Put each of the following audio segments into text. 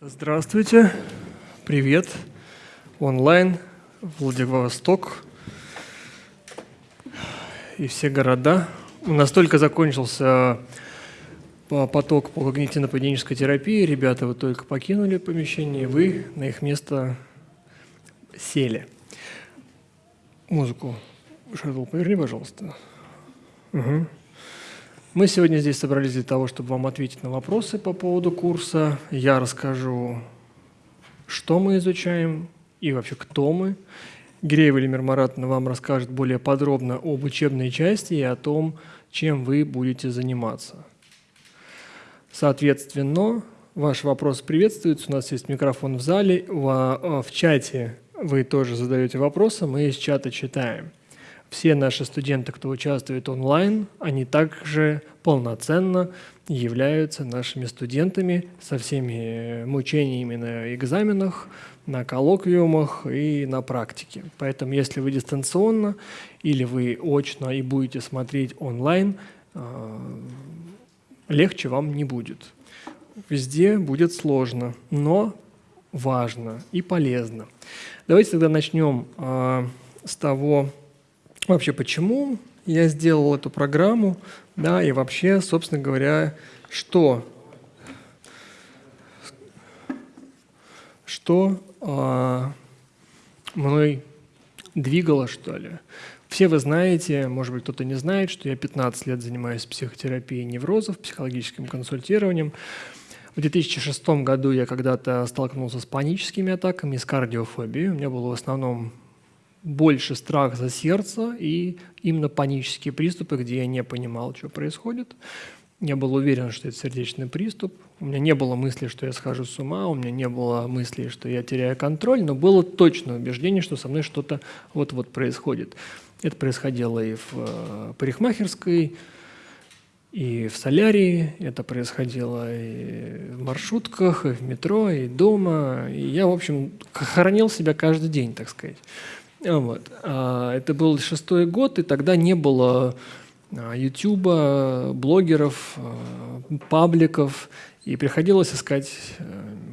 Здравствуйте, привет, онлайн, Владивосток и все города. У нас только закончился поток по когнитивно-поведенческой терапии. Ребята, вы только покинули помещение, вы на их место сели. Музыку, Шарл, поверни, пожалуйста. Угу. Мы сегодня здесь собрались для того, чтобы вам ответить на вопросы по поводу курса. Я расскажу, что мы изучаем и вообще кто мы. Гиреева Эльмир Маратовна вам расскажет более подробно об учебной части и о том, чем вы будете заниматься. Соответственно, ваш вопрос приветствуется. У нас есть микрофон в зале. В чате вы тоже задаете вопросы, мы из чата читаем все наши студенты, кто участвует онлайн, они также полноценно являются нашими студентами со всеми мучениями на экзаменах, на коллоквиумах и на практике. Поэтому если вы дистанционно или вы очно и будете смотреть онлайн, а, легче вам не будет. Везде будет сложно, но важно и полезно. Давайте тогда начнем а, с того, вообще почему я сделал эту программу, да, и вообще, собственно говоря, что, что а, мной двигало, что ли. Все вы знаете, может быть, кто-то не знает, что я 15 лет занимаюсь психотерапией неврозов, психологическим консультированием. В 2006 году я когда-то столкнулся с паническими атаками, с кардиофобией. У меня было в основном больше страх за сердце и именно панические приступы, где я не понимал, что происходит. Я был уверен, что это сердечный приступ. У меня не было мысли, что я схожу с ума, у меня не было мысли, что я теряю контроль, но было точное убеждение, что со мной что-то вот-вот происходит. Это происходило и в э, парикмахерской, и в солярии, это происходило и в маршрутках, и в метро, и дома. И я, в общем, хоронил себя каждый день, так сказать. Вот. А, это был шестой год, и тогда не было а, блогеров, а, пабликов, и приходилось искать, э,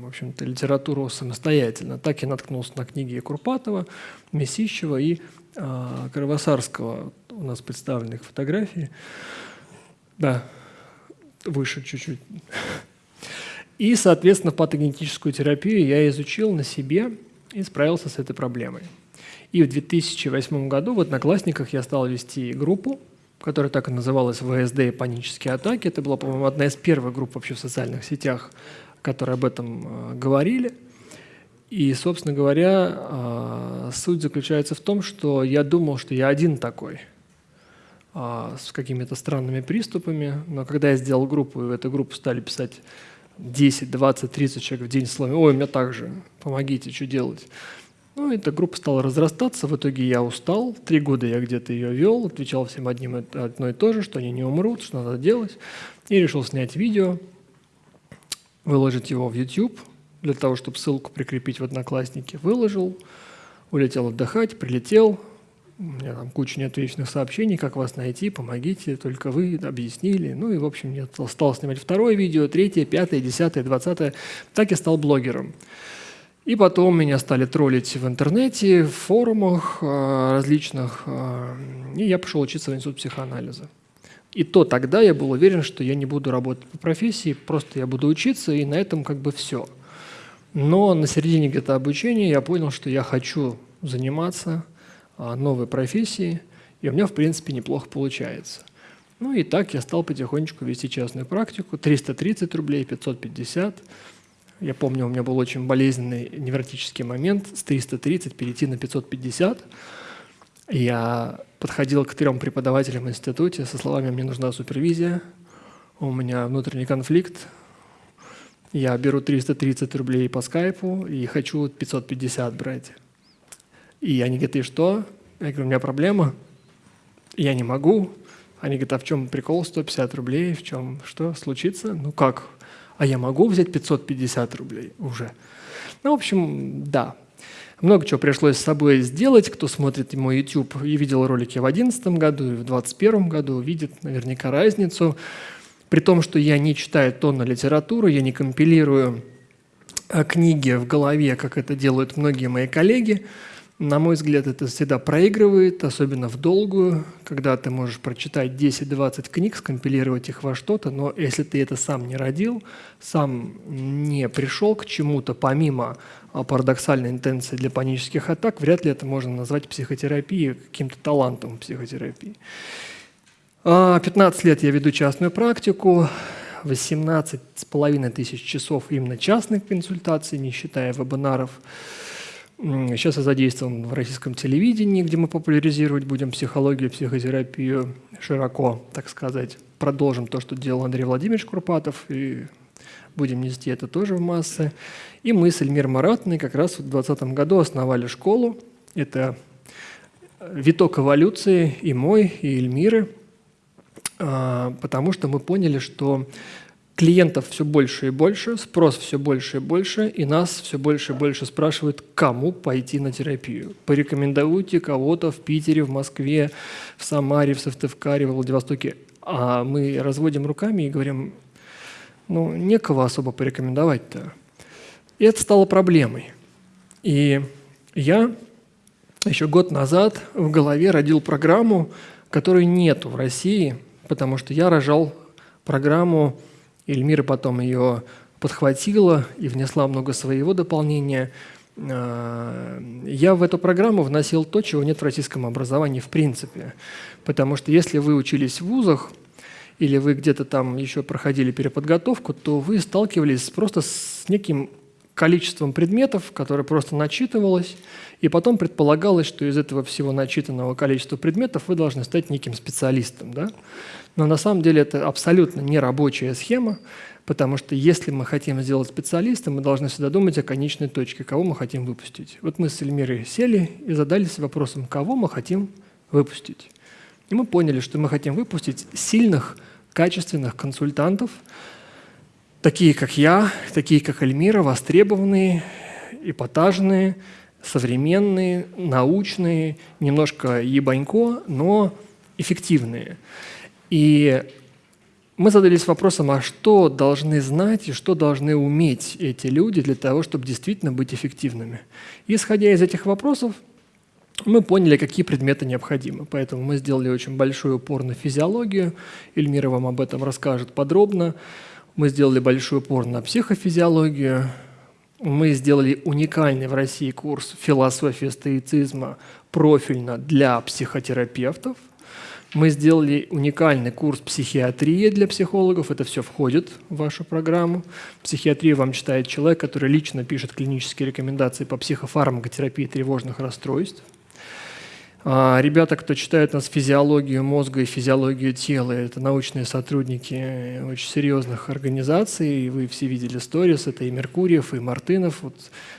в общем-то, литературу самостоятельно. Так я наткнулся на книги Курпатова, Месищева и Кровосарского. У нас представлены их фотографии. Да, выше чуть-чуть. И, соответственно, патогенетическую терапию я изучил на себе и справился с этой проблемой. И в 2008 году в «Одноклассниках» я стал вести группу, которая так и называлась «ВСД и панические атаки». Это была, по-моему, одна из первых групп вообще в социальных сетях, которые об этом э, говорили. И, собственно говоря, э, суть заключается в том, что я думал, что я один такой э, с какими-то странными приступами, но когда я сделал группу, и в эту группу стали писать 10, 20, 30 человек в день словами «Ой, у меня так же, помогите, что делать?», ну, эта группа стала разрастаться, в итоге я устал, три года я где-то ее вел, отвечал всем одним одно и то же, что они не умрут, что надо делать, и решил снять видео, выложить его в YouTube, для того, чтобы ссылку прикрепить в Одноклассники. Выложил, улетел отдыхать, прилетел, у меня там куча неотвеченных сообщений, как вас найти, помогите, только вы объяснили. Ну и, в общем, я стал снимать второе видео, третье, пятое, десятое, двадцатое. Так я стал блогером. И потом меня стали троллить в интернете, в форумах э, различных, э, и я пошел учиться в институт психоанализа. И то тогда я был уверен, что я не буду работать по профессии, просто я буду учиться, и на этом как бы все. Но на середине где-то обучения я понял, что я хочу заниматься э, новой профессией, и у меня, в принципе, неплохо получается. Ну и так я стал потихонечку вести частную практику, 330 рублей, 550 я помню, у меня был очень болезненный невротический момент с 330 перейти на 550. Я подходил к трем преподавателям в институте со словами «мне нужна супервизия», «у меня внутренний конфликт», я беру 330 рублей по скайпу и хочу 550 брать. И они говорят, и что? Я говорю, у меня проблема, я не могу. Они говорят, а в чем прикол 150 рублей, в чем что случится? Ну как? А я могу взять 550 рублей уже. Ну, в общем, да. Много чего пришлось с собой сделать. Кто смотрит мой YouTube и видел ролики в 2011 году и в 2021 году, видит наверняка разницу. При том, что я не читаю тонны литературы, я не компилирую книги в голове, как это делают многие мои коллеги. На мой взгляд, это всегда проигрывает, особенно в долгую, когда ты можешь прочитать 10-20 книг, скомпилировать их во что-то, но если ты это сам не родил, сам не пришел к чему-то, помимо а, парадоксальной интенции для панических атак, вряд ли это можно назвать психотерапией, каким-то талантом психотерапии. 15 а, лет я веду частную практику, 18 с половиной тысяч часов именно частных консультаций, не считая вебинаров. Сейчас я задействован в российском телевидении, где мы популяризировать будем психологию, психотерапию широко, так сказать. Продолжим то, что делал Андрей Владимирович Курпатов, и будем нести это тоже в массы. И мы с Эльмир Маратной как раз в 2020 году основали школу. Это виток эволюции и мой, и Эльмиры, а, потому что мы поняли, что клиентов все больше и больше, спрос все больше и больше, и нас все больше и больше спрашивают, кому пойти на терапию. Порекомендуйте кого-то в Питере, в Москве, в Самаре, в Сыктывкаре, в Владивостоке. А мы разводим руками и говорим, ну, некого особо порекомендовать-то. И это стало проблемой. И я еще год назад в голове родил программу, которой нету в России, потому что я рожал программу Эльмира потом ее подхватила и внесла много своего дополнения. А, я в эту программу вносил то, чего нет в российском образовании в принципе. Потому что если вы учились в вузах, или вы где-то там еще проходили переподготовку, то вы сталкивались просто с неким количеством предметов, которое просто начитывалось, и потом предполагалось, что из этого всего начитанного количества предметов вы должны стать неким специалистом. Да? Но на самом деле это абсолютно не рабочая схема, потому что если мы хотим сделать специалиста, мы должны всегда думать о конечной точке, кого мы хотим выпустить. Вот мы с Эльмирой сели и задались вопросом, кого мы хотим выпустить. И мы поняли, что мы хотим выпустить сильных, качественных консультантов, такие как я, такие как Эльмира, востребованные, эпатажные, современные, научные, немножко ебанько, но эффективные. И мы задались вопросом, а что должны знать и что должны уметь эти люди для того, чтобы действительно быть эффективными. Исходя из этих вопросов, мы поняли, какие предметы необходимы. Поэтому мы сделали очень большой упор на физиологию. Эльмира вам об этом расскажет подробно. Мы сделали большой упор на психофизиологию. Мы сделали уникальный в России курс философии стоицизма профильно для психотерапевтов – мы сделали уникальный курс психиатрии для психологов. Это все входит в вашу программу. Психиатрию вам читает человек, который лично пишет клинические рекомендации по психофармакотерапии тревожных расстройств. А ребята, кто читает нас физиологию мозга и физиологию тела, это научные сотрудники очень серьезных организаций. Вы все видели сторис, это и Меркурьев, и Мартынов. Вот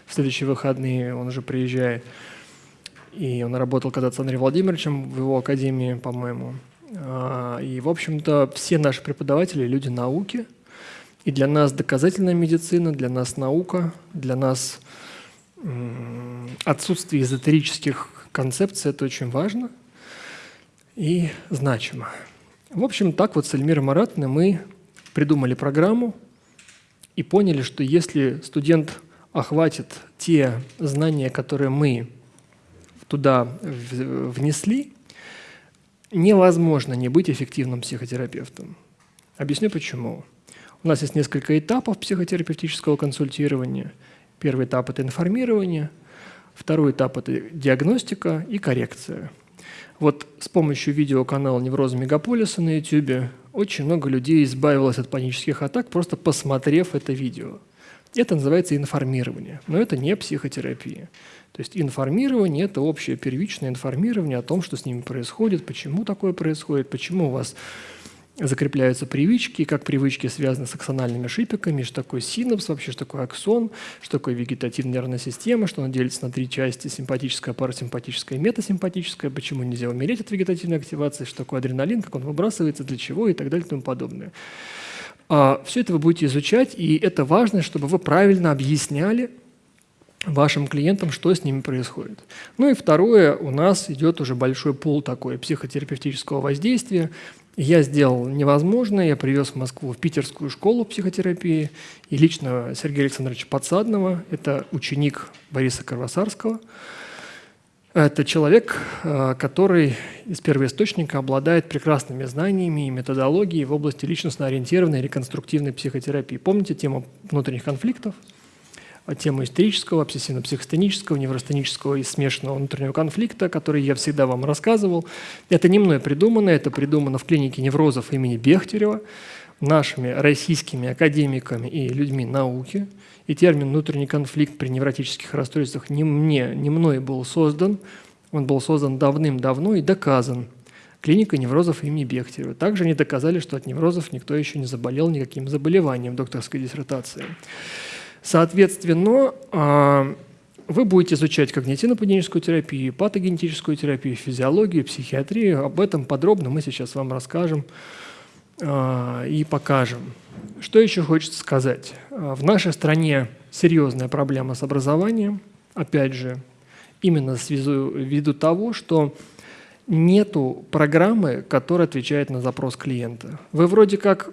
в следующие выходные он уже приезжает. И он работал когда-то с Андреем Владимировичем в его академии, по-моему. А, и, в общем-то, все наши преподаватели – люди науки. И для нас доказательная медицина, для нас наука, для нас отсутствие эзотерических концепций – это очень важно и значимо. В общем, так вот с Эльмирой Маратной мы придумали программу и поняли, что если студент охватит те знания, которые мы туда внесли, невозможно не быть эффективным психотерапевтом. Объясню почему. У нас есть несколько этапов психотерапевтического консультирования. Первый этап – это информирование, второй этап – это диагностика и коррекция. Вот с помощью видеоканала «Неврозы мегаполиса» на YouTube очень много людей избавилось от панических атак, просто посмотрев это видео. Это называется информирование, но это не психотерапия. То есть информирование – это общее первичное информирование о том, что с ними происходит, почему такое происходит, почему у вас закрепляются привычки, как привычки связаны с аксональными шипиками, что такое синапс вообще, что такое аксон, что такое вегетативная нервная система, что она делится на три части – симпатическая, парасимпатическая и метасимпатическая, почему нельзя умереть от вегетативной активации, что такое адреналин, как он выбрасывается, для чего и так далее и тому подобное. А, Все это вы будете изучать, и это важно, чтобы вы правильно объясняли – вашим клиентам, что с ними происходит. Ну и второе, у нас идет уже большой пул такой психотерапевтического воздействия. Я сделал невозможное, я привез в Москву в питерскую школу психотерапии и лично Сергея Александровича Подсадного, это ученик Бориса Кровосарского. Это человек, э, который из первоисточника обладает прекрасными знаниями и методологией в области личностно-ориентированной реконструктивной психотерапии. Помните тему внутренних конфликтов? Тему истерического, обсессивно-психостенического, невростенического и смешанного внутреннего конфликта, который я всегда вам рассказывал. Это не мной придумано, это придумано в клинике неврозов имени Бехтерева нашими российскими академиками и людьми науки. И термин «внутренний конфликт при невротических расстройствах» не мне, не мной был создан, он был создан давным-давно и доказан клиника неврозов имени Бехтерева. Также они доказали, что от неврозов никто еще не заболел никаким заболеванием докторской диссертации. Соответственно, а, вы будете изучать когнитивно-поведенческую терапию, патогенетическую терапию, физиологию, психиатрию. Об этом подробно мы сейчас вам расскажем а, и покажем. Что еще хочется сказать? А, в нашей стране серьезная проблема с образованием. Опять же, именно ввиду того, что нету программы, которая отвечает на запрос клиента. Вы вроде как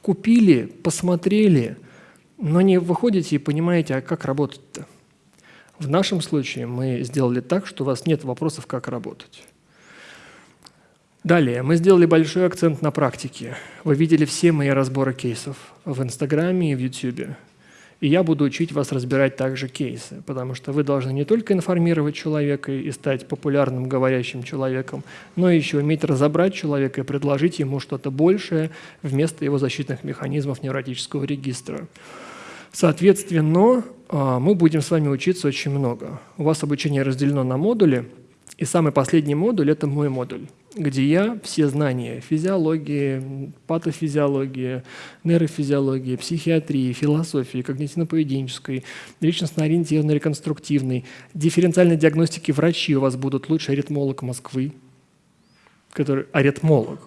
купили, посмотрели – но не выходите и понимаете, а как работать-то. В нашем случае мы сделали так, что у вас нет вопросов, как работать. Далее, мы сделали большой акцент на практике. Вы видели все мои разборы кейсов в Инстаграме и в Ютубе. И я буду учить вас разбирать также кейсы, потому что вы должны не только информировать человека и стать популярным говорящим человеком, но еще уметь разобрать человека и предложить ему что-то большее вместо его защитных механизмов невротического регистра. Соответственно, а, мы будем с вами учиться очень много. У вас обучение разделено на модули, и самый последний модуль – это мой модуль, где я все знания физиологии, патофизиологии, нейрофизиологии, психиатрии, философии, когнитивно-поведенческой, личностно-ориентированной, реконструктивной, дифференциальной диагностики врачи у вас будут лучший аритмолог Москвы, который аритмолог.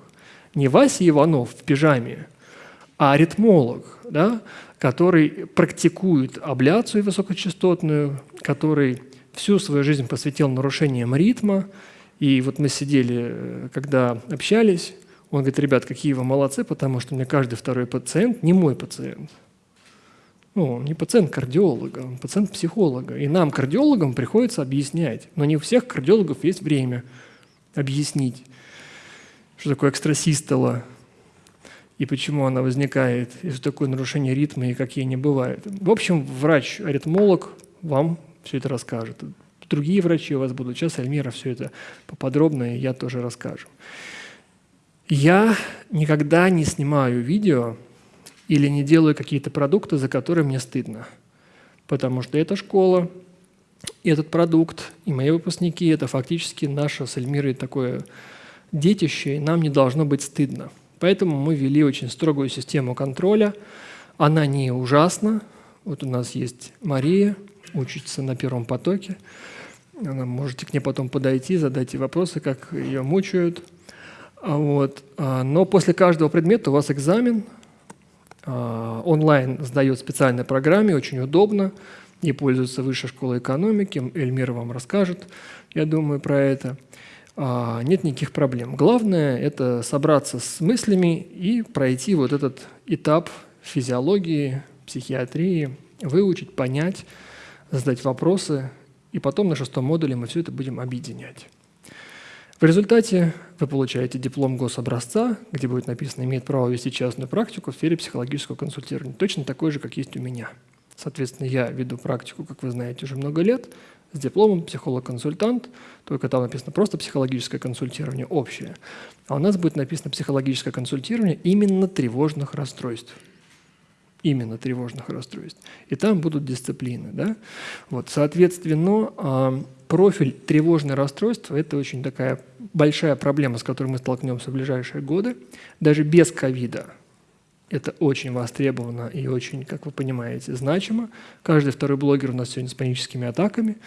Не Вася Иванов в пижаме, а аритмолог, да, который практикует абляцию высокочастотную, который всю свою жизнь посвятил нарушениям ритма. И вот мы сидели, э, когда общались, он говорит, ребят, какие вы молодцы, потому что у меня каждый второй пациент не мой пациент. Ну, он не пациент кардиолога, он пациент психолога. И нам, кардиологам, приходится объяснять. Но не у всех кардиологов есть время объяснить, что такое экстрасистола, и почему она возникает, и что такое нарушение ритма, и какие они бывают. В общем, врач-аритмолог вам все это расскажет. Другие врачи у вас будут. Сейчас Альмира все это поподробно, и я тоже расскажу. Я никогда не снимаю видео или не делаю какие-то продукты, за которые мне стыдно. Потому что эта школа, этот продукт и мои выпускники – это фактически наше с Эльмирой такое детище, и нам не должно быть стыдно. Поэтому мы ввели очень строгую систему контроля. Она не ужасна. Вот у нас есть Мария, учится на первом потоке. Она, можете к ней потом подойти, задать ей вопросы, как ее мучают. А вот. А, но после каждого предмета у вас экзамен. А, онлайн сдает специальной программе, очень удобно. И пользуется Высшей школой экономики. Эльмира вам расскажет, я думаю, про это. А, нет никаких проблем. Главное – это собраться с мыслями и пройти вот этот этап физиологии, психиатрии, выучить, понять, задать вопросы, и потом на шестом модуле мы все это будем объединять. В результате вы получаете диплом гособразца, где будет написано «имеет право вести частную практику в сфере психологического консультирования». Точно такой же, как есть у меня. Соответственно, я веду практику, как вы знаете, уже много лет – с дипломом психолог-консультант, только там написано просто психологическое консультирование общее. А у нас будет написано психологическое консультирование именно тревожных расстройств. Именно тревожных расстройств. И там будут дисциплины. Да? Вот, соответственно, а, профиль тревожное расстройство – это очень такая большая проблема, с которой мы столкнемся в ближайшие годы. Даже без ковида это очень востребовано и очень, как вы понимаете, значимо. Каждый второй блогер у нас сегодня с паническими атаками.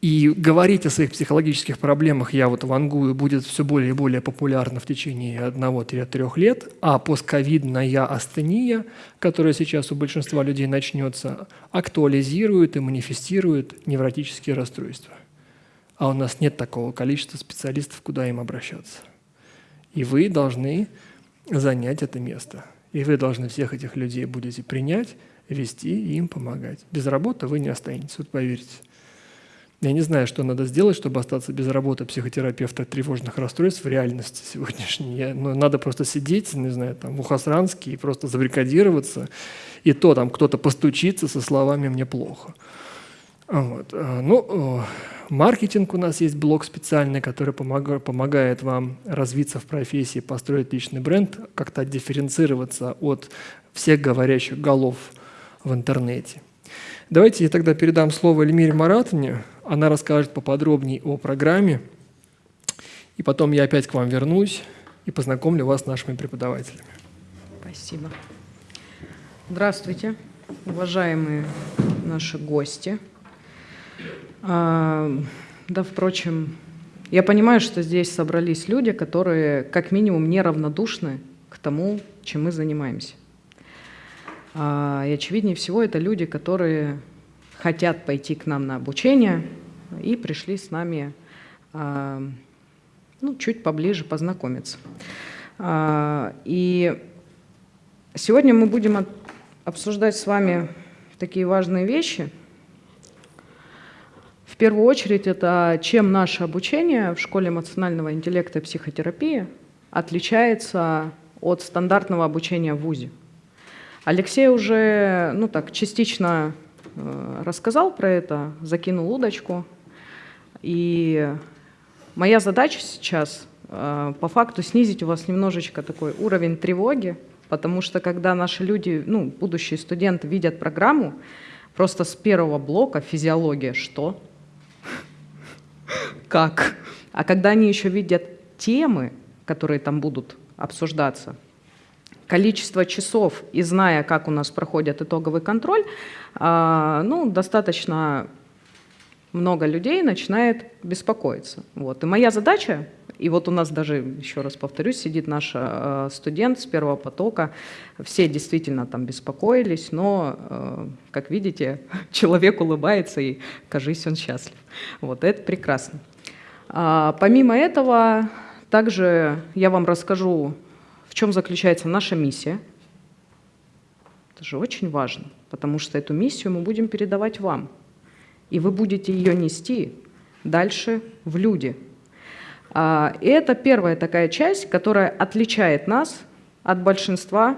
И говорить о своих психологических проблемах, я вот вангую, будет все более и более популярно в течение одного-трех лет, а постковидная астения, которая сейчас у большинства людей начнется, актуализирует и манифестирует невротические расстройства. А у нас нет такого количества специалистов, куда им обращаться. И вы должны занять это место. И вы должны всех этих людей будете принять, вести и им помогать. Без работы вы не останетесь, вот поверьте. Я не знаю, что надо сделать, чтобы остаться без работы психотерапевта тревожных расстройств в реальности сегодняшней. Я, ну, надо просто сидеть, не знаю, там, в Ухасранске и просто забрикадироваться. И то там кто-то постучится со словами «мне плохо». Вот. А, ну, маркетинг у нас есть блок специальный, который помогает, вам развиться в профессии, построить личный бренд, как-то дифференцироваться от всех говорящих голов в интернете. Давайте я тогда передам слово Эльмире Маратовне, она расскажет поподробнее о программе, и потом я опять к вам вернусь и познакомлю вас с нашими преподавателями. Спасибо. Здравствуйте, уважаемые наши гости. А, да, впрочем, я понимаю, что здесь собрались люди, которые как минимум неравнодушны к тому, чем мы занимаемся. А, и очевиднее всего это люди, которые хотят пойти к нам на обучение и пришли с нами а, ну, чуть поближе познакомиться. И сегодня мы будем обсуждать с вами такие важные вещи. В первую очередь это чем наше обучение в школе эмоционального интеллекта и психотерапии отличается от стандартного обучения в ВУЗе. Алексей уже ну так, частично Э, рассказал про это, закинул удочку. И моя задача сейчас э, по факту снизить у вас немножечко такой уровень тревоги, потому что когда наши люди, ну, будущие студенты видят программу, просто с первого блока физиология что? Как? А когда они еще видят темы, которые там будут обсуждаться, количество часов и зная, как у нас проходит итоговый контроль, а, ну, достаточно много людей начинает беспокоиться. Вот. И моя задача, и вот у нас даже, еще раз повторюсь, сидит наш э, студент с первого потока, все действительно там беспокоились, но, э, как видите, человек улыбается и, кажись, он счастлив. Вот это прекрасно. А, помимо этого, также я вам расскажу в чем заключается наша миссия. Это же очень важно, потому что эту миссию мы будем передавать вам. И вы будете ее нести дальше в люди. А, и это первая такая часть, которая отличает нас от большинства,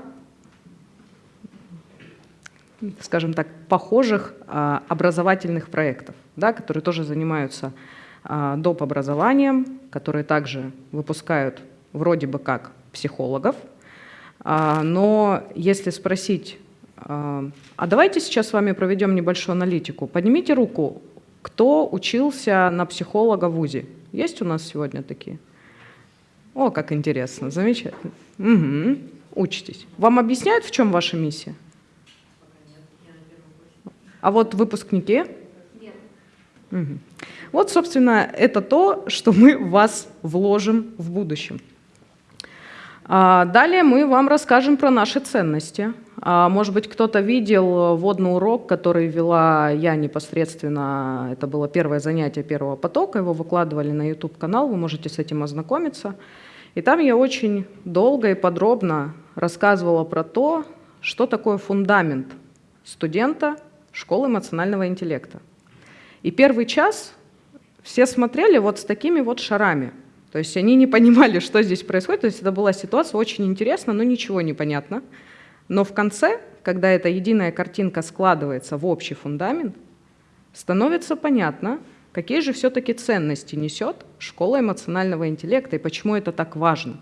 скажем так, похожих а, образовательных проектов, да, которые тоже занимаются а, доп. образованием, которые также выпускают вроде бы как психологов. Но если спросить, а, давайте сейчас с вами проведем небольшую аналитику. Поднимите руку, кто учился на психолога в ВУЗе? Есть у нас сегодня такие? О, как интересно, замечательно. Угу. Учитесь. Вам объясняют, в чем ваша миссия? А вот выпускники? Нет. Угу. Вот, собственно, это то, что мы в вас вложим в будущем. А, далее мы вам расскажем про наши ценности. А, может быть, кто-то видел водный урок, который вела я непосредственно. Это было первое занятие первого потока, его выкладывали на YouTube-канал, вы можете с этим ознакомиться. И там я очень долго и подробно рассказывала про то, что такое фундамент студента школы эмоционального интеллекта. И первый час все смотрели вот с такими вот шарами – то есть они не понимали, что здесь происходит. То есть это была ситуация очень интересная, но ничего не понятно. Но в конце, когда эта единая картинка складывается в общий фундамент, становится понятно, какие же все-таки ценности несет школа эмоционального интеллекта и почему это так важно.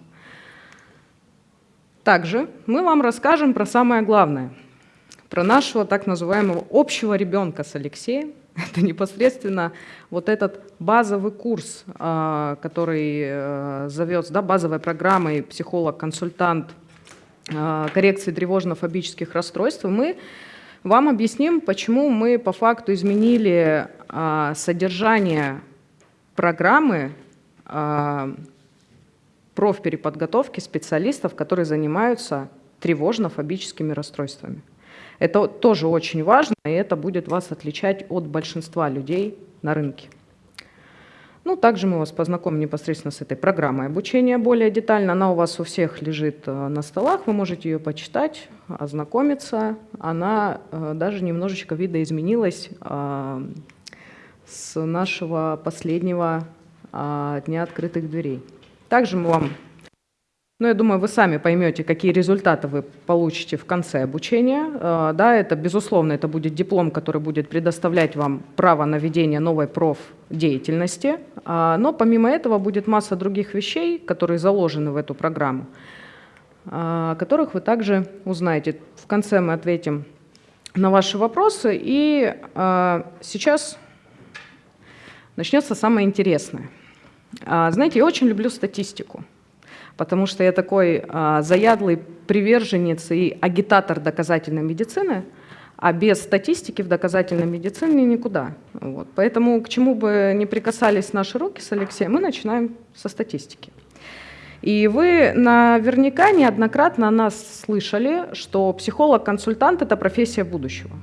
Также мы вам расскажем про самое главное, про нашего так называемого общего ребенка с Алексеем, это непосредственно вот этот базовый курс, а, который э, зовется, да, базовой программой психолог-консультант коррекции тревожно-фобических расстройств. Мы вам объясним, почему мы по факту изменили а, содержание программы профпереподготовки специалистов, которые занимаются тревожно-фобическими расстройствами. Это тоже очень важно, и это будет вас отличать от большинства людей на рынке. Ну, также мы вас познакомим непосредственно с этой программой обучения более детально. Она у вас у всех лежит э, на столах, вы можете ее почитать, ознакомиться. Она э, даже немножечко видоизменилась э, с нашего последнего дня открытых дверей. Также мы вам ну, я думаю, вы сами поймете, какие результаты вы получите в конце обучения. Да, это, безусловно, это будет диплом, который будет предоставлять вам право на ведение новой профдеятельности. А, Но помимо этого будет масса других вещей, которые заложены в эту программу, а, о которых вы также узнаете. В конце мы ответим на ваши вопросы. И а, сейчас начнется самое интересное. А, Знаете, я очень люблю статистику потому что я такой а, заядлый приверженец и агитатор доказательной медицины, а без статистики в доказательной медицине никуда. Вот. Поэтому к чему бы ни прикасались наши руки с Алексеем, мы начинаем со статистики. И вы наверняка неоднократно нас слышали, что психолог-консультант – это профессия будущего.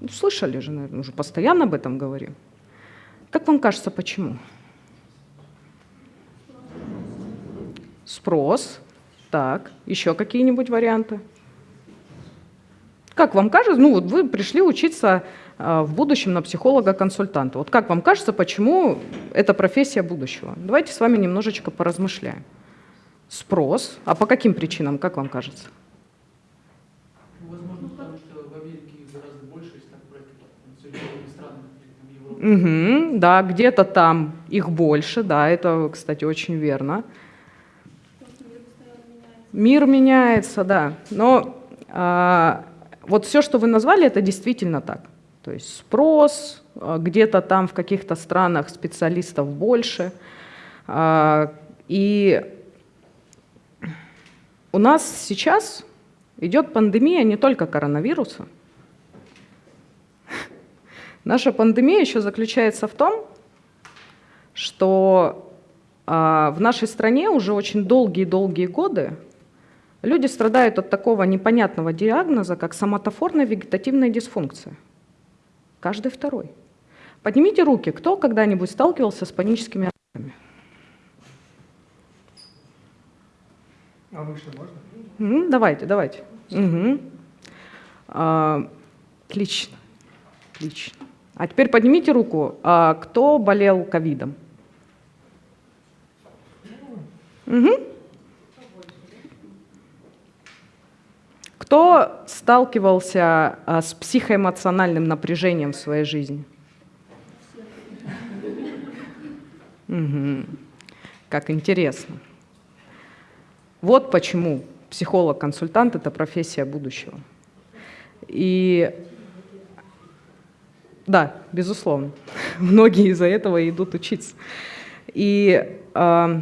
Ну, слышали же, наверное, уже постоянно об этом говорим. Как вам кажется, почему? Спрос. Так, еще какие-нибудь варианты? Как вам кажется, ну вот вы пришли учиться а, в будущем на психолога-консультанта. Вот как вам кажется, почему это профессия будущего? Давайте с вами немножечко поразмышляем. Спрос. А по каким причинам, как вам кажется? Возможно, потому что в Америке гораздо больше, если так Европа. Угу, да, где-то там их больше, да, это, кстати, очень верно. Мир меняется, да. Но а, вот все, что вы назвали, это действительно так. То есть спрос, а, где-то там в каких-то странах специалистов больше. А, и у нас сейчас идет пандемия не только коронавируса. Наша пандемия еще заключается в том, что а, в нашей стране уже очень долгие-долгие годы люди страдают от такого непонятного диагноза, как соматофорная вегетативная дисфункция. Каждый второй. Поднимите руки, кто когда-нибудь сталкивался с паническими атаками? А выше можно? Мгм, давайте, давайте. Мгм. А, отлично, отлично. А теперь поднимите руку, а, кто болел ковидом? Мгм. Кто сталкивался а, с психоэмоциональным напряжением в своей жизни? Мгм. Как интересно. Вот почему психолог-консультант – это профессия будущего. И да, безусловно, многие из-за этого идут учиться. И э,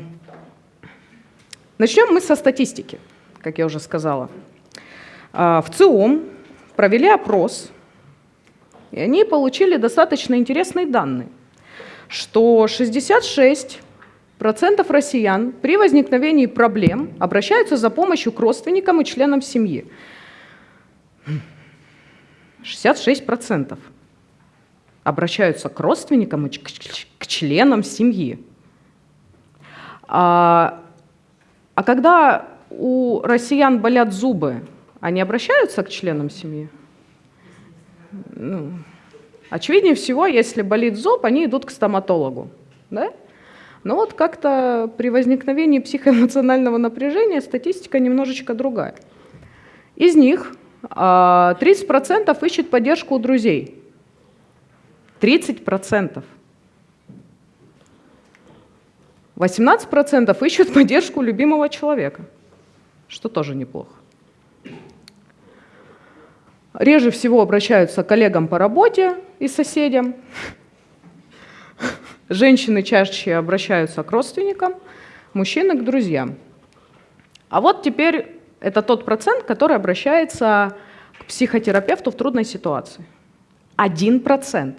начнем мы со статистики, как я уже сказала. А, в ЦИОМ провели опрос, и они получили достаточно интересные данные, что 66 процентов россиян при возникновении проблем обращаются за помощью к родственникам и членам семьи. 66 процентов обращаются к родственникам и к членам семьи. А, а когда у россиян болят зубы, они обращаются к членам семьи? Ну, очевиднее всего, если болит зуб, они идут к стоматологу. Да? Но вот как-то при возникновении психоэмоционального напряжения статистика немножечко другая. Из них 30% ищет поддержку у друзей. 30%. 18% ищут поддержку любимого человека, что тоже неплохо. Реже всего обращаются к коллегам по работе и соседям. Женщины чаще обращаются к родственникам, мужчины к друзьям. А вот теперь это тот процент, который обращается к психотерапевту в трудной ситуации. Один процент.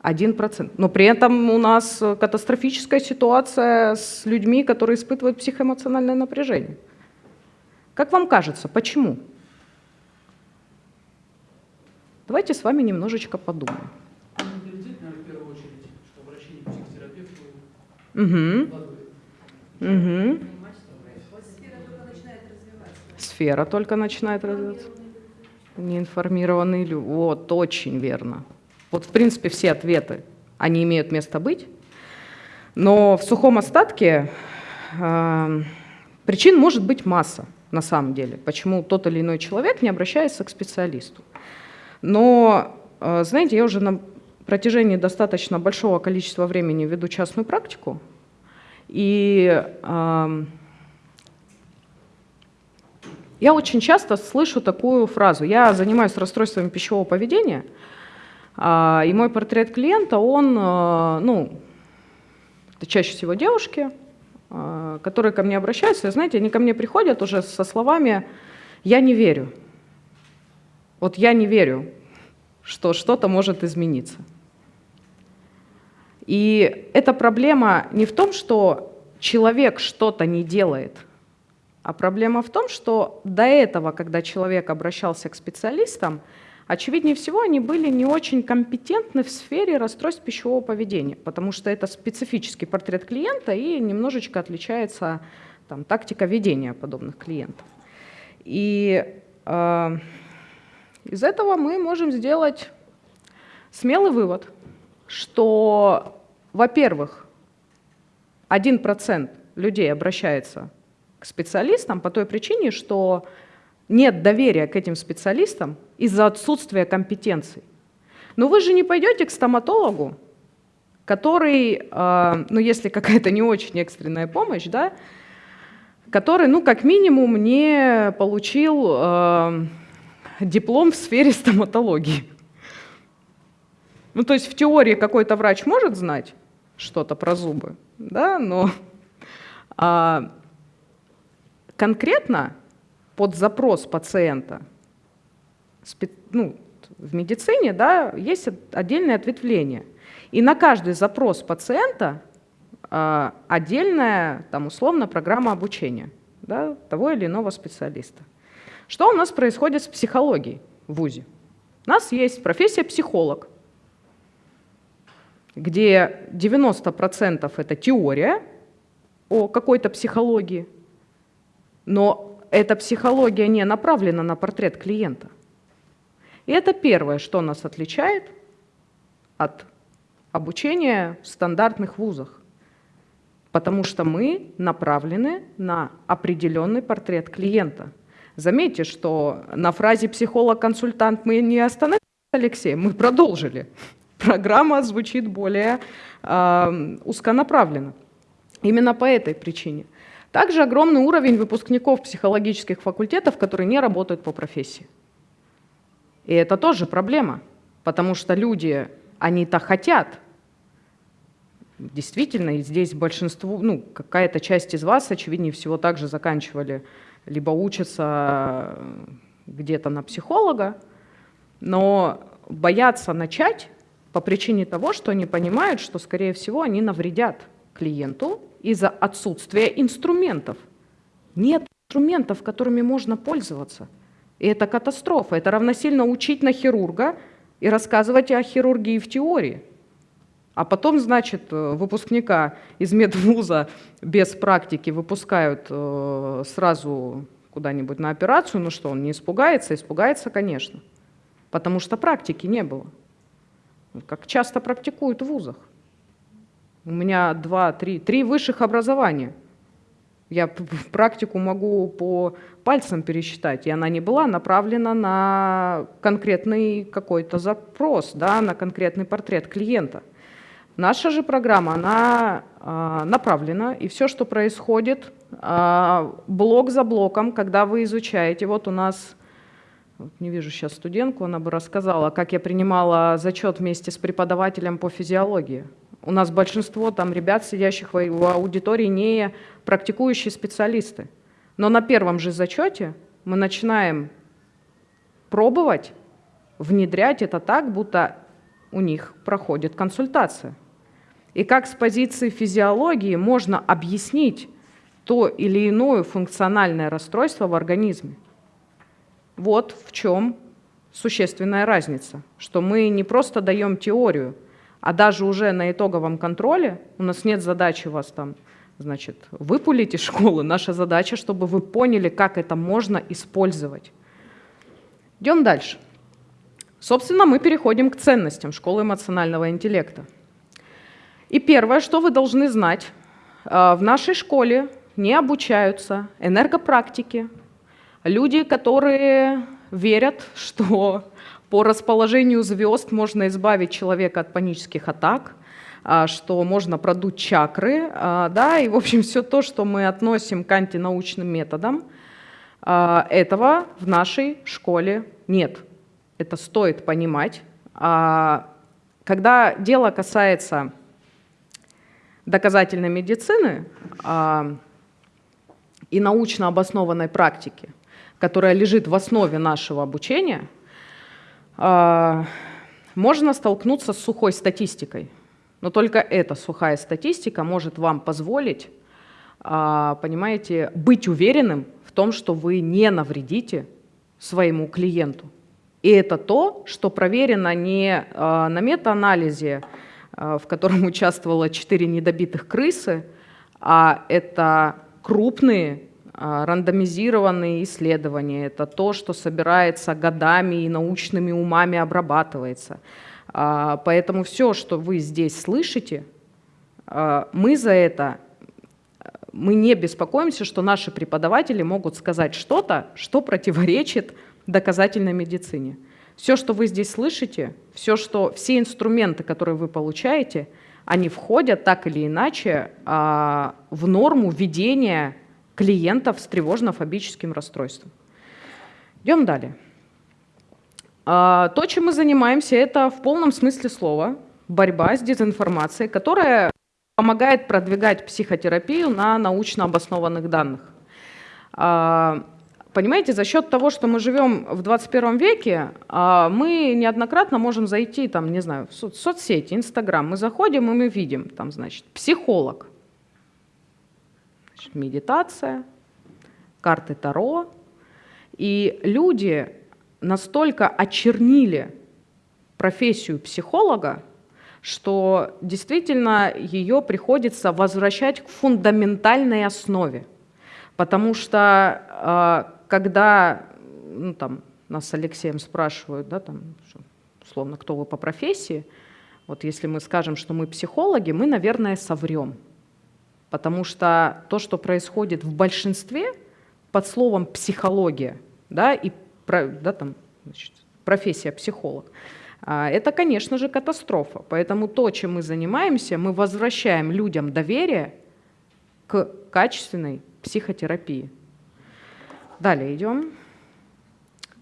Один процент. Но при этом у нас катастрофическая ситуация с людьми, которые испытывают психоэмоциональное напряжение. Как вам кажется, почему? Давайте с вами немножечко подумаем. Угу. Угу. Сфера только начинает развиваться. Неинформированные люди. Вот, очень верно. Вот, в принципе, все ответы, они имеют место быть. Но в сухом остатке э, причин может быть масса, на самом деле, почему тот или иной человек не обращается к специалисту. Но, э, знаете, я уже на протяжении достаточно большого количества времени веду частную практику, и э, я очень часто слышу такую фразу. Я занимаюсь расстройствами пищевого поведения, э, и мой портрет клиента, он, э, ну, это чаще всего девушки, э, которые ко мне обращаются, и, знаете, они ко мне приходят уже со словами «я не верю». Вот я не верю, что что-то может измениться. И эта проблема не в том, что человек что-то не делает, а проблема в том, что до этого, когда человек обращался к специалистам, очевиднее всего, они были не очень компетентны в сфере расстройств пищевого поведения, потому что это специфический портрет клиента и немножечко отличается там, тактика ведения подобных клиентов. И э, из этого мы можем сделать смелый вывод, что, во-первых, 1% людей обращается к специалистам по той причине, что нет доверия к этим специалистам из-за отсутствия компетенций. Но вы же не пойдете к стоматологу, который, э, ну если какая-то не очень экстренная помощь, да, который, ну как минимум, не получил э, диплом в сфере стоматологии. Ну, то есть в теории какой-то врач может знать что-то про зубы, да, но а, конкретно под запрос пациента ну, в медицине да, есть отдельное ответвление. И на каждый запрос пациента а, отдельная, там, условно, программа обучения да, того или иного специалиста. Что у нас происходит с психологией в ВУЗе? У нас есть профессия психолог, где 90% это теория о какой-то психологии, но эта психология не направлена на портрет клиента. И это первое, что нас отличает от обучения в стандартных вузах, потому что мы направлены на определенный портрет клиента – Заметьте, что на фразе «психолог-консультант» мы не остановились, Алексей, мы продолжили. Программа звучит более э, узконаправленно. Именно по этой причине. Также огромный уровень выпускников психологических факультетов, которые не работают по профессии. И это тоже проблема, потому что люди, они-то хотят. Действительно, и здесь большинство, ну, какая-то часть из вас, очевиднее всего, также заканчивали либо учатся э, где-то на психолога, но боятся начать по причине того, что они понимают, что, скорее всего, они навредят клиенту из-за отсутствия инструментов. Нет инструментов, которыми можно пользоваться. И это катастрофа. Это равносильно учить на хирурга и рассказывать о хирургии в теории. А потом, значит, э, выпускника из медвуза без практики выпускают э, сразу куда-нибудь на операцию, ну что, он не испугается? Испугается, конечно, потому что практики не было. Как часто практикуют в вузах. У меня два, три, три высших образования. Я практику могу по пальцам пересчитать, и она не была направлена на конкретный какой-то запрос, да, на конкретный портрет клиента. Наша же программа, она э, направлена, и все, что происходит э, блок за блоком, когда вы изучаете, вот у нас, вот не вижу сейчас студентку, она бы рассказала, как я принимала зачет вместе с преподавателем по физиологии. У нас большинство там ребят, сидящих в аудитории, не практикующие специалисты. Но на первом же зачете мы начинаем пробовать внедрять это так, будто у них проходит консультация и как с позиции физиологии можно объяснить то или иное функциональное расстройство в организме. Вот в чем существенная разница, что мы не просто даем теорию, А даже уже на итоговом контроле у нас нет задачи вас там, значит, выпулить из школы. Наша задача, чтобы вы поняли, как это можно использовать. Идем дальше. Собственно, мы переходим к ценностям школы эмоционального интеллекта. И первое, что вы должны знать, э, в нашей школе не обучаются энергопрактики, люди, которые верят, что по расположению звезд можно избавить человека от панических атак, а, что можно продуть чакры, а, да, и, в общем, все то, что мы относим к антинаучным методам, а, этого в нашей школе нет. Это стоит понимать. Когда дело касается доказательной медицины и научно обоснованной практики, которая лежит в основе нашего обучения – а, можно столкнуться с сухой статистикой. Но только эта сухая статистика может вам позволить, а, понимаете, быть уверенным в том, что вы не навредите своему клиенту. И это то, что проверено не а, на метаанализе, в котором участвовало 4 недобитых крысы, а это крупные а, рандомизированные исследования – это то, что собирается годами и научными умами обрабатывается. А, поэтому все, что вы здесь слышите, мы за это, мы не беспокоимся, что наши преподаватели могут сказать что-то, что противоречит доказательной медицине. Все, что вы здесь слышите, все, что, все инструменты, которые вы получаете, они входят так или иначе в норму ведения клиентов с тревожно-фобическим расстройством. Идем далее. А, то, чем мы занимаемся, это в полном смысле слова борьба с дезинформацией, которая помогает продвигать психотерапию на научно обоснованных данных. А, понимаете, за счет того, что мы живем в 21 веке, а, мы неоднократно можем зайти, там, не знаю, в соцсети, Инстаграм. Мы заходим, и мы видим, там, значит, психолог медитация, карты Таро. И люди настолько очернили профессию психолога, что действительно ее приходится возвращать к фундаментальной основе. Потому что а, когда ну, там, нас с Алексеем спрашивают, да, там, условно, кто вы по профессии, вот если мы скажем, что мы психологи, мы, наверное, соврем. Потому что то, что происходит в большинстве под словом психология, да, и да, там, значит, профессия психолог, а, это, конечно же, катастрофа. Поэтому то, чем мы занимаемся, мы возвращаем людям доверие к качественной психотерапии. Далее идем.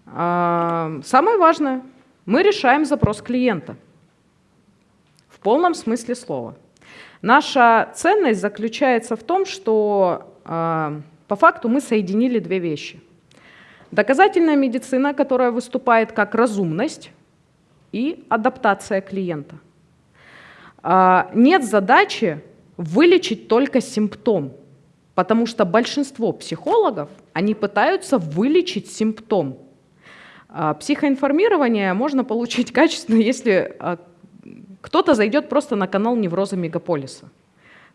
А, самое важное, мы решаем запрос клиента в полном смысле слова. Наша ценность заключается в том, что э, по факту мы соединили две вещи. Доказательная медицина, которая выступает как разумность, и адаптация клиента. Э, нет задачи вылечить только симптом, потому что большинство психологов, они пытаются вылечить симптом. Э, психоинформирование можно получить качественно, если кто-то зайдет просто на канал Невроза Мегаполиса.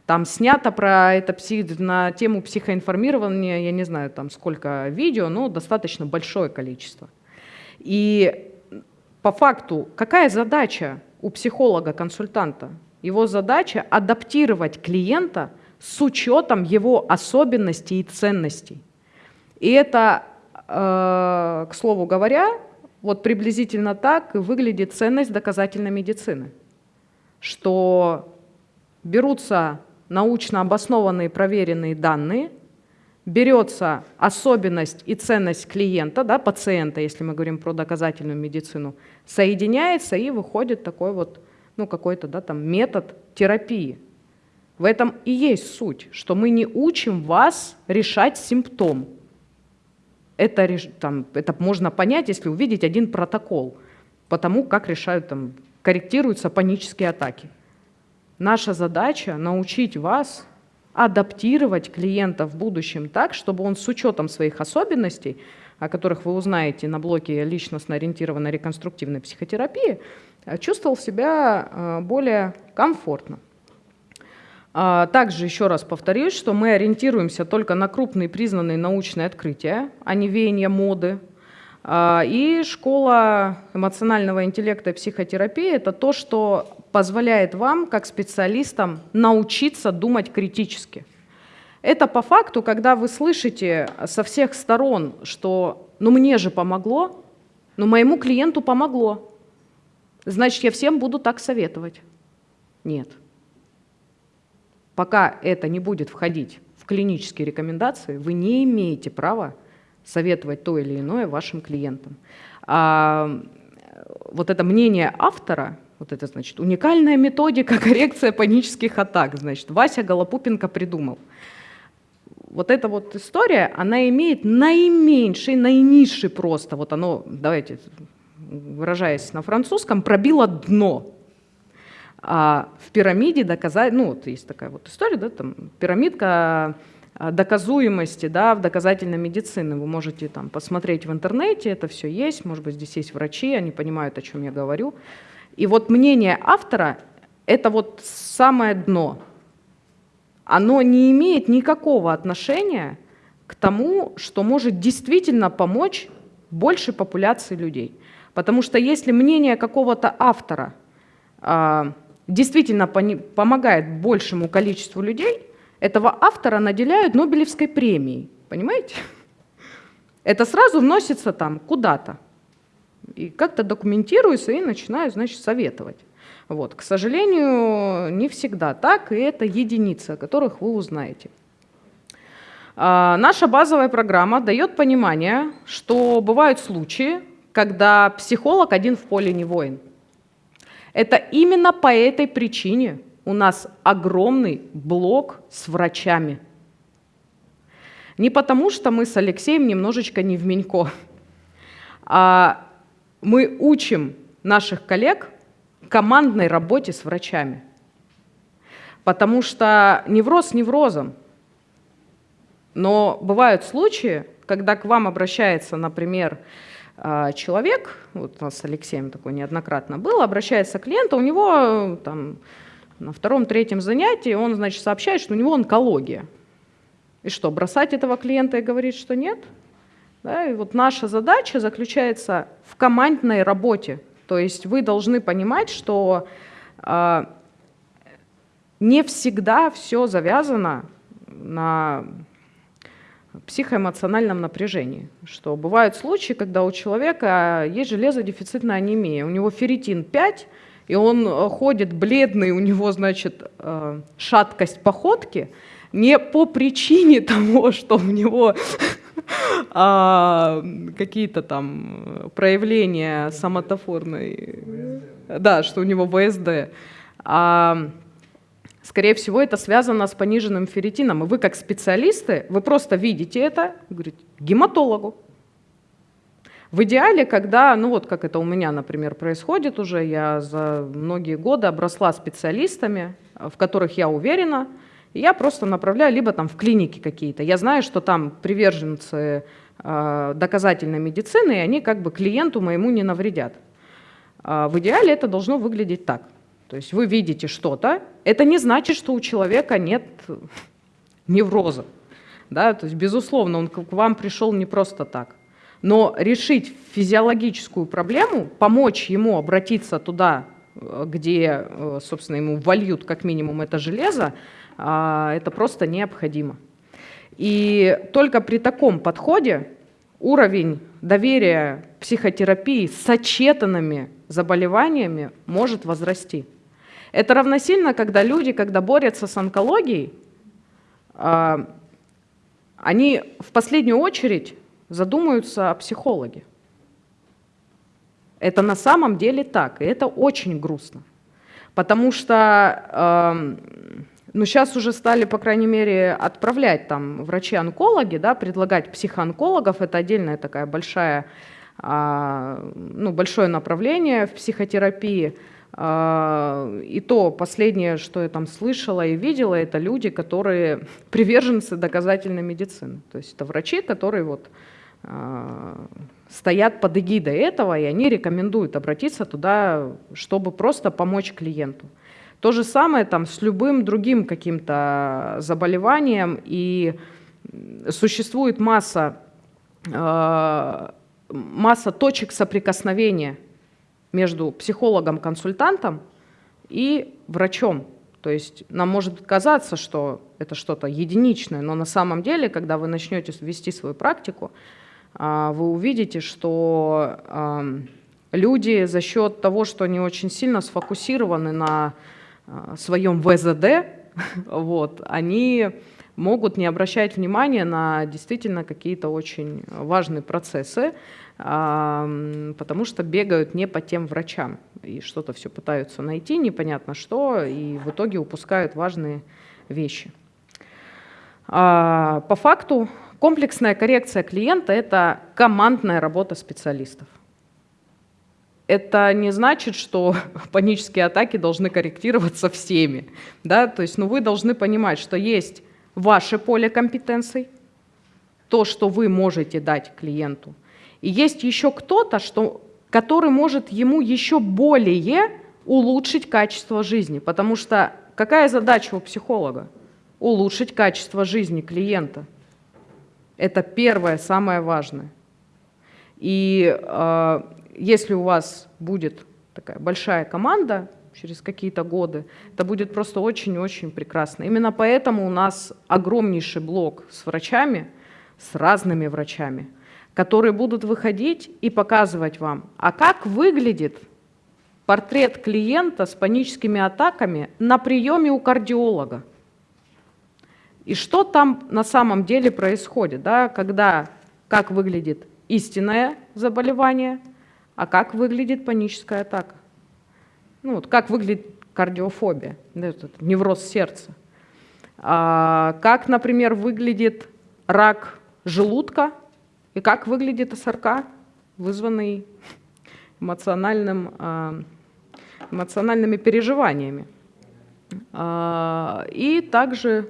Там снято про это псих, на тему психоинформирования, я не знаю, там сколько видео, но достаточно большое количество. И по факту, какая задача у психолога-консультанта? Его задача адаптировать клиента с учетом его особенностей и ценностей. И это, э, к слову говоря, вот приблизительно так выглядит ценность доказательной медицины что берутся научно обоснованные проверенные данные, берется особенность и ценность клиента, да, пациента, если мы говорим про доказательную медицину, соединяется и выходит такой вот, ну, какой-то да, там метод терапии. В этом и есть суть, что мы не учим вас решать симптом. Это, там, это можно понять, если увидеть один протокол по тому, как решают там, корректируются панические атаки. Наша задача научить вас адаптировать клиента в будущем так, чтобы он с учетом своих особенностей о которых вы узнаете на блоке личностно-ориентированной реконструктивной психотерапии, э, чувствовал себя э, более комфортно. А, Также еще раз повторюсь, что мы ориентируемся только на крупные признанные научные открытия, а не веяния моды. А, И школа эмоционального интеллекта и психотерапии – это то, что позволяет вам, как специалистам, научиться думать критически. Это по факту, когда вы слышите со всех сторон, что «ну мне же помогло», «ну моему клиенту помогло», значит, я всем буду так советовать. Нет. Пока это не будет входить в клинические рекомендации, вы не имеете права советовать то или иное вашим клиентам. А вот это мнение автора, вот это значит уникальная методика коррекция панических атак, значит, Вася Голопупенко придумал. Вот эта вот история, она имеет наименьший, наинизший просто, вот оно, давайте, выражаясь на французском, пробило дно а в пирамиде доказать, ну вот есть такая вот история, да, там пирамидка а, доказуемости, да, в доказательной медицине. Вы можете там посмотреть в интернете, это все есть, может быть, здесь есть врачи, они понимают, о чем я говорю. И вот мнение автора – это вот самое дно. Оно не имеет никакого отношения к тому, что может действительно помочь большей популяции людей. Потому что если мнение какого-то автора а, действительно помогает большему количеству людей, этого автора наделяют Нобелевской премией. Понимаете? Это сразу вносится там куда-то. И как-то документируется и начинаю, значит, советовать. Вот. К сожалению, не всегда так, и это единицы, о которых вы узнаете. А, наша базовая программа дает понимание, что бывают случаи, когда психолог один в поле не воин. Это именно по этой причине у нас огромный блок с врачами. Не потому, что мы с Алексеем немножечко не в Менько, а мы учим наших коллег командной работе с врачами. Потому что невроз неврозом, но бывают случаи, когда к вам обращается, например, человек, вот у нас с Алексеем такой неоднократно было, обращается клиент, а у него там, на втором-третьем занятии он, значит, сообщает, что у него онкология. И что, бросать этого клиента и говорить, что нет? Да, и вот наша задача заключается в командной работе. То есть вы должны понимать, что э, не всегда все завязано на психоэмоциональном напряжении. Что бывают случаи, когда у человека есть железодефицитная анемия, у него ферритин 5, и он э, ходит бледный, у него, значит, э, шаткость походки, не по причине того, что у него а, какие-то там проявления соматофорной, да, что у него ВСД, а Скорее всего, это связано с пониженным ферритином. И вы, как специалисты, вы просто видите это, говорите, гематологу. В идеале, когда, ну вот как это у меня, например, происходит уже, я за многие годы обросла специалистами, в которых я уверена, и я просто направляю либо там в клиники какие-то. Я знаю, что там приверженцы э, доказательной медицины, и они как бы клиенту моему не навредят. Э, в идеале это должно выглядеть так. То есть вы видите что-то, это не значит, что у человека нет невроза. Да? То есть, безусловно, он к вам пришел не просто так. Но решить физиологическую проблему, помочь ему обратиться туда, где, собственно, ему вольют как минимум это железо, а, это просто необходимо. И только при таком подходе уровень доверия психотерапии с сочетанными заболеваниями может возрасти. Это равносильно, когда люди, когда борются с онкологией, а, они в последнюю очередь задумаются о психологе. Это на самом деле так, и это очень грустно. Потому что ну, сейчас уже стали, по крайней мере, отправлять там врачи-онкологи, да, предлагать психоонкологов, это отдельная такая большая, а, ну, большое направление в психотерапии. А, и то последнее, что я там слышала и видела, это люди, которые приверженцы доказательной медицины. То есть это врачи, которые вот а, стоят под эгидой этого, и они рекомендуют обратиться туда, чтобы просто помочь клиенту. То же самое там с любым другим каким-то заболеванием, и существует масса, э, масса точек соприкосновения между психологом-консультантом и врачом. То есть нам может казаться, что это что-то единичное, но на самом деле, когда вы начнете вести свою практику, э, вы увидите, что люди за счет того, что они очень сильно сфокусированы на а, своем ВЗД, вот, они могут не обращать внимания на действительно какие-то очень важные процессы, потому что бегают не по тем врачам и что-то все пытаются найти, непонятно что, и в итоге упускают важные вещи. А, по факту комплексная коррекция клиента – это командная работа специалистов это не значит, что панические атаки должны корректироваться всеми. Да? То есть ну, вы должны понимать, что есть ваше поле компетенций, то, что вы можете дать клиенту. И есть еще кто-то, что, который может ему еще более улучшить качество жизни. Потому что какая задача у психолога? Улучшить качество жизни клиента. Это первое, самое важное. И э, если у вас будет такая большая команда через какие-то годы, это будет просто очень-очень прекрасно. Именно поэтому у нас огромнейший блок с врачами, с разными врачами, которые будут выходить и показывать вам, а как выглядит портрет клиента с паническими атаками на приеме у кардиолога. И что там на самом деле происходит, да, когда, как выглядит истинное заболевание – а как выглядит паническая атака? Ну, вот как выглядит кардиофобия, этот невроз сердца? А, как, например, выглядит рак желудка и как выглядит СРК, вызванный эмоциональным, а, эмоциональными переживаниями. А, и также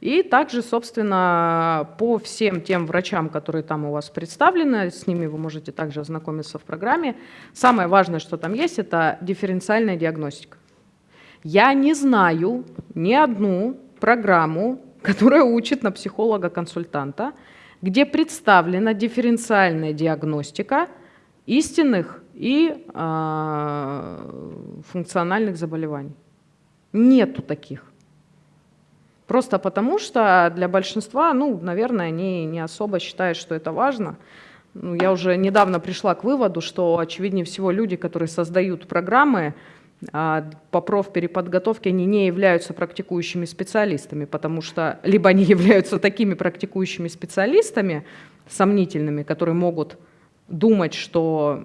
и также, собственно, по всем тем врачам, которые там у вас представлены, с ними вы можете также ознакомиться в программе. Самое важное, что там есть, это дифференциальная диагностика. Я не знаю ни одну программу, которая учит на психолога-консультанта, где представлена дифференциальная диагностика истинных и э, функциональных заболеваний. Нету таких. Просто потому, что для большинства, ну, наверное, они не особо считают, что это важно. Ну, я уже недавно пришла к выводу, что, очевиднее всего, люди, которые создают программы по профпереподготовке, они не являются практикующими специалистами, потому что либо они являются такими практикующими специалистами, сомнительными, которые могут думать, что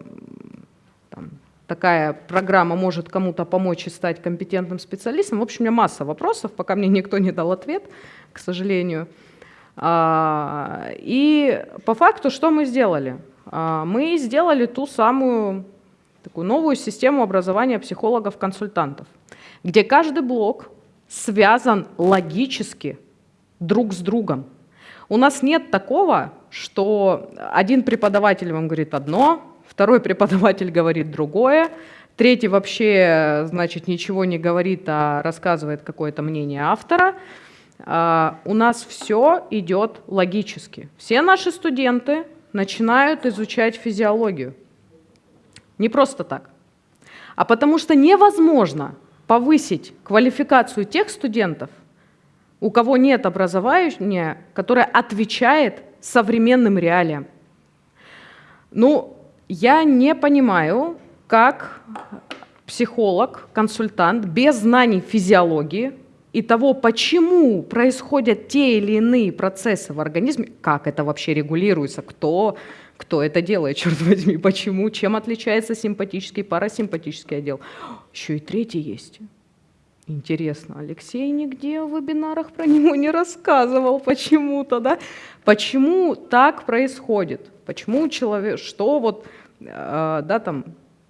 там, такая программа может кому-то помочь и стать компетентным специалистом. В общем, у меня масса вопросов, пока мне никто не дал ответ, к сожалению. А, и по факту что мы сделали? А, мы сделали ту самую такую новую систему образования психологов-консультантов, где каждый блок связан логически друг с другом. У нас нет такого, что один преподаватель вам говорит одно, второй преподаватель говорит другое, третий вообще, значит, ничего не говорит, а рассказывает какое-то мнение автора. А, у нас все идет логически. Все наши студенты начинают изучать физиологию. Не просто так, а потому что невозможно повысить квалификацию тех студентов, у кого нет образования, которое отвечает современным реалиям. Ну, я не понимаю, как психолог, консультант без знаний физиологии и того, почему происходят те или иные процессы в организме, как это вообще регулируется, кто, кто это делает, черт возьми, почему, чем отличается симпатический парасимпатический отдел. Еще и третий есть. Интересно, Алексей нигде в вебинарах про него не рассказывал почему-то, да? Почему так происходит? Почему человек, что вот Э, да, там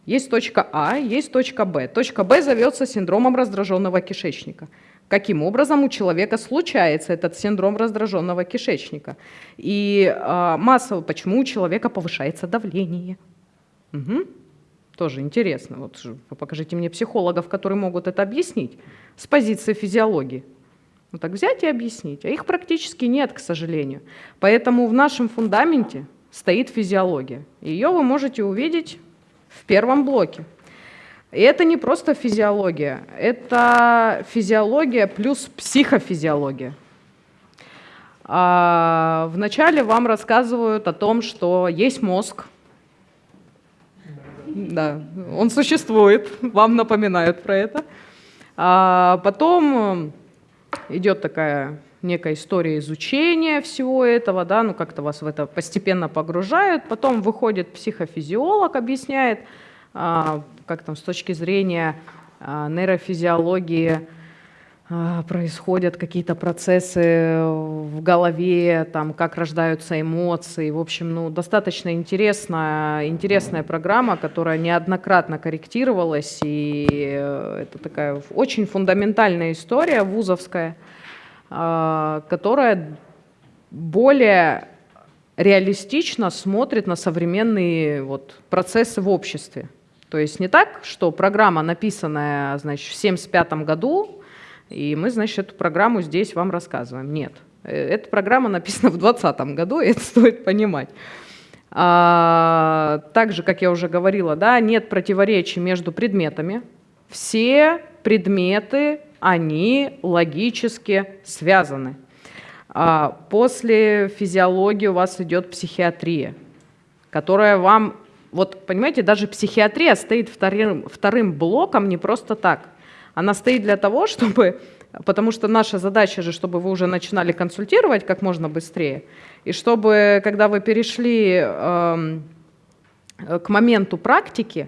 есть точка А, есть точка Б. Точка Б зовется синдромом раздраженного кишечника. Каким образом у человека случается этот синдром раздраженного кишечника. И а, массово, почему у человека повышается давление. Угу. Тоже интересно. Вот покажите мне психологов, которые могут это объяснить с позиции физиологии. Ну так взять и объяснить. А их практически нет, к сожалению. Поэтому в нашем фундаменте стоит физиология. Ее вы можете увидеть в первом блоке. И это не просто физиология, это физиология плюс психофизиология. А вначале вам рассказывают о том, что есть мозг. Да, он существует, вам напоминают про это. А потом идет такая некая история изучения всего этого, да, ну как-то вас в это постепенно погружают, потом выходит психофизиолог, объясняет, а, как там с точки зрения а, нейрофизиологии а, происходят какие-то процессы в голове, там, как рождаются эмоции. В общем, ну, достаточно интересная, интересная программа, которая неоднократно корректировалась, и э, это такая очень фундаментальная история вузовская – а, которая более реалистично смотрит на современные вот, процессы в обществе. То есть не так, что программа, написанная значит, в 1975 году, и мы, значит, эту программу здесь вам рассказываем. Нет. Э, эта программа написана в 2020 году, и это стоит понимать. А, также, как я уже говорила, да, нет противоречий между предметами. Все предметы они логически связаны. А, после физиологии у вас идет психиатрия, которая вам, вот понимаете, даже психиатрия стоит вторым, вторым блоком не просто так. Она стоит для того, чтобы, потому что наша задача же, чтобы вы уже начинали консультировать как можно быстрее, и чтобы, когда вы перешли э, к моменту практики,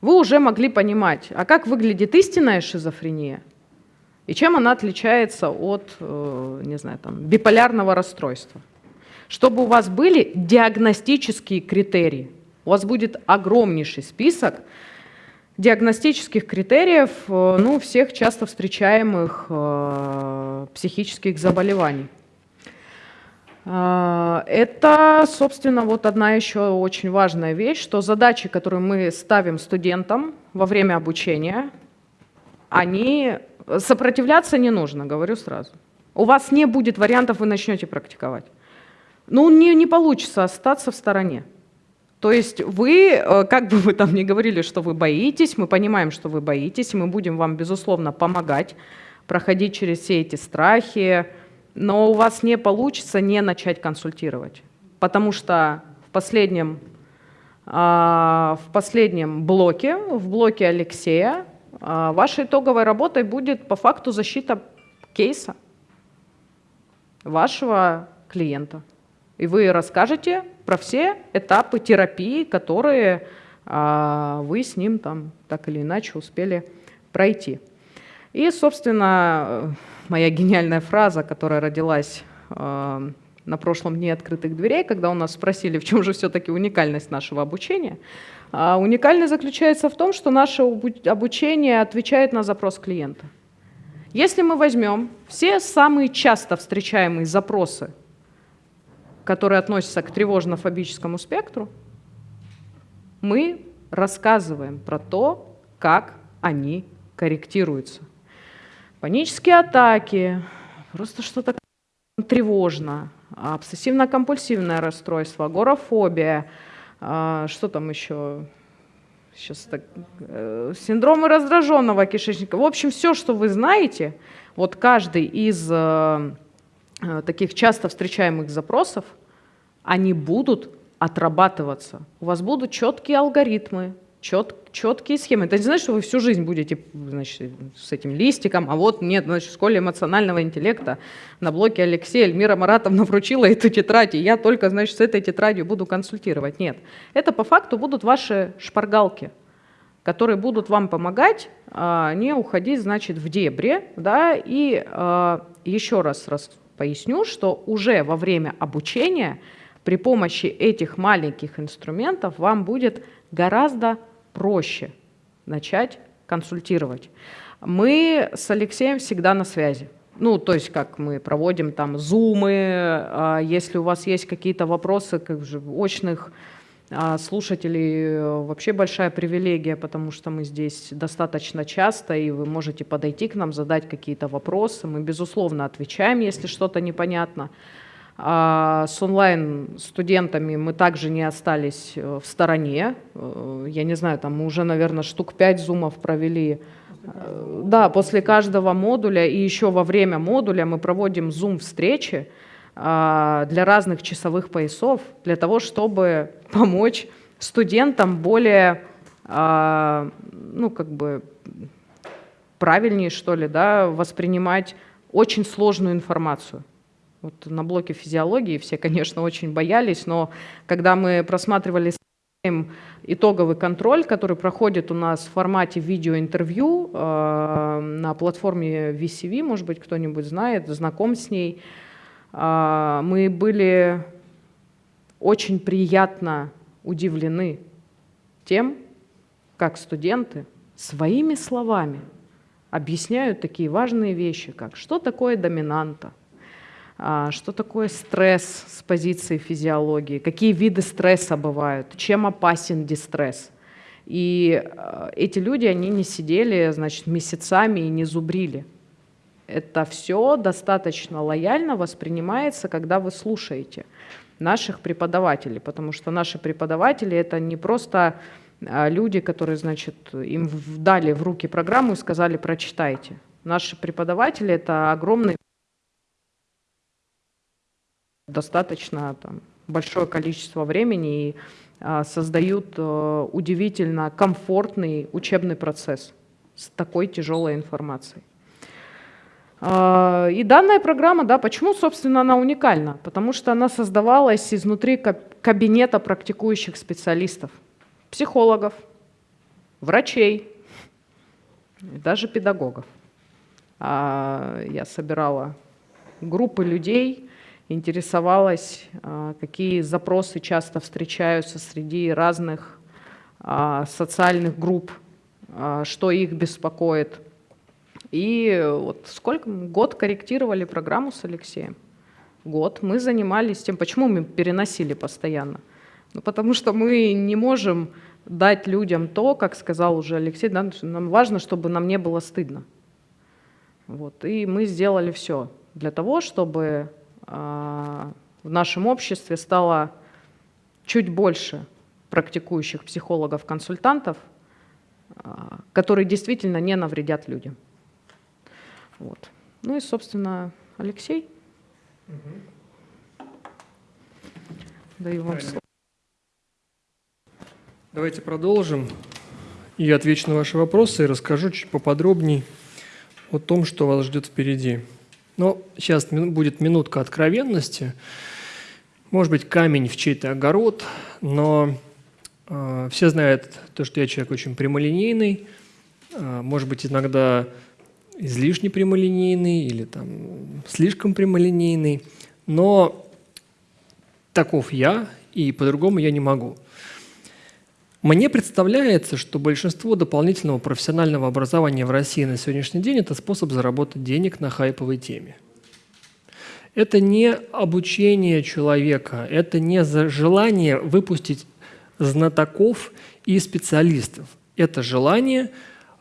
вы уже могли понимать, а как выглядит истинная шизофрения – и чем она отличается от, э, не знаю, там, биполярного расстройства? Чтобы у вас были диагностические критерии. У вас будет огромнейший список диагностических критериев э, ну, всех часто встречаемых э, психических заболеваний. Это, собственно, вот одна еще очень важная вещь, что задачи, которые мы ставим студентам во время обучения, они Сопротивляться не нужно, говорю сразу. У вас не будет вариантов, вы начнете практиковать. Ну, не, не получится остаться в стороне. То есть вы, э, как бы вы там ни говорили, что вы боитесь, мы понимаем, что вы боитесь, мы будем вам, безусловно, помогать проходить через все эти страхи, но у вас не получится не начать консультировать, потому что в последнем, а, в последнем блоке, в блоке Алексея, а, вашей итоговой работой будет по факту защита кейса вашего клиента. И вы расскажете про все этапы терапии, которые а, вы с ним там так или иначе успели пройти. И, собственно, моя гениальная фраза, которая родилась а, на прошлом дне открытых дверей, когда у нас спросили, в чем же все-таки уникальность нашего обучения – а уникальность заключается в том, что наше обучение отвечает на запрос клиента. Если мы возьмем все самые часто встречаемые запросы, которые относятся к тревожно-фобическому спектру, мы рассказываем про то, как они корректируются. Панические атаки, просто что-то тревожно, обсессивно-компульсивное расстройство, агорафобия – а, что там еще? Сейчас так, э, синдромы раздраженного кишечника. В общем, все, что вы знаете, вот каждый из э, таких часто встречаемых запросов, они будут отрабатываться. У вас будут четкие алгоритмы, чет, четкие схемы. Это не значит, что вы всю жизнь будете значит, с этим листиком, а вот нет, значит, в школе эмоционального интеллекта на блоке Алексея Эльмира Маратовна вручила эту тетрадь, и я только, значит, с этой тетрадью буду консультировать. Нет, это по факту будут ваши шпаргалки, которые будут вам помогать а, не уходить, значит, в дебри, да, и а, еще раз, раз поясню, что уже во время обучения при помощи этих маленьких инструментов вам будет гораздо проще начать консультировать. Мы с Алексеем всегда на связи. Ну, то есть как мы проводим там зумы, а если у вас есть какие-то вопросы как же очных а слушателей, э, вообще большая привилегия, потому что мы здесь достаточно часто, и вы можете подойти к нам, задать какие-то вопросы. Мы, безусловно, отвечаем, если что-то непонятно. А с онлайн-студентами мы также не остались э, в стороне. Э, я не знаю, там мы уже, наверное, штук пять зумов провели. Да, после каждого модуля и еще во время модуля мы проводим зум-встречи для разных часовых поясов, для того, чтобы помочь студентам более, а, ну, как бы правильнее, что ли, да, воспринимать очень сложную информацию. Вот на блоке физиологии все, конечно, очень боялись, но когда мы просматривали итоговый контроль, который проходит у нас в формате видеоинтервью э, на платформе VCV, может быть, кто-нибудь знает, знаком с ней, мы были очень приятно удивлены тем, как студенты своими словами объясняют такие важные вещи, как что такое доминанта – а, что такое стресс с позиции физиологии, какие виды стресса бывают, чем опасен дистресс. И а, эти люди, они не сидели, значит, месяцами и не зубрили. Это все достаточно лояльно воспринимается, когда вы слушаете наших преподавателей, потому что наши преподаватели — это не просто а, люди, которые, значит, им дали в руки программу и сказали «прочитайте». Наши преподаватели — это огромные достаточно там, большое количество времени и а, создают а, удивительно комфортный учебный процесс с такой тяжелой информацией. А, и данная программа, да, почему, собственно, она уникальна? Потому что она создавалась изнутри кабинета практикующих специалистов, психологов, врачей, даже педагогов. Я собирала группы людей, интересовалась, а, какие запросы часто встречаются среди разных а, социальных групп, а, что их беспокоит. И вот сколько, год корректировали программу с Алексеем. Год. Мы занимались тем, почему мы переносили постоянно. Ну, потому что мы не можем дать людям то, как сказал уже Алексей, да, нам важно, чтобы нам не было стыдно. Вот. И мы сделали все для того, чтобы а, в нашем обществе стало чуть больше практикующих психологов-консультантов, а, которые действительно не навредят людям. Вот. Ну и, собственно, Алексей. Угу. Даю вам слово. Давайте продолжим. И отвечу на ваши вопросы и расскажу чуть поподробнее о том, что вас ждет впереди. Но сейчас будет минутка откровенности. Может быть, камень в чей-то огород, но э, все знают то, что я человек очень прямолинейный, э, может быть, иногда излишне прямолинейный или там слишком прямолинейный, но таков я, и по-другому я не могу. Мне представляется, что большинство дополнительного профессионального образования в России на сегодняшний день – это способ заработать денег на хайповой теме. Это не обучение человека, это не желание выпустить знатоков и специалистов. Это желание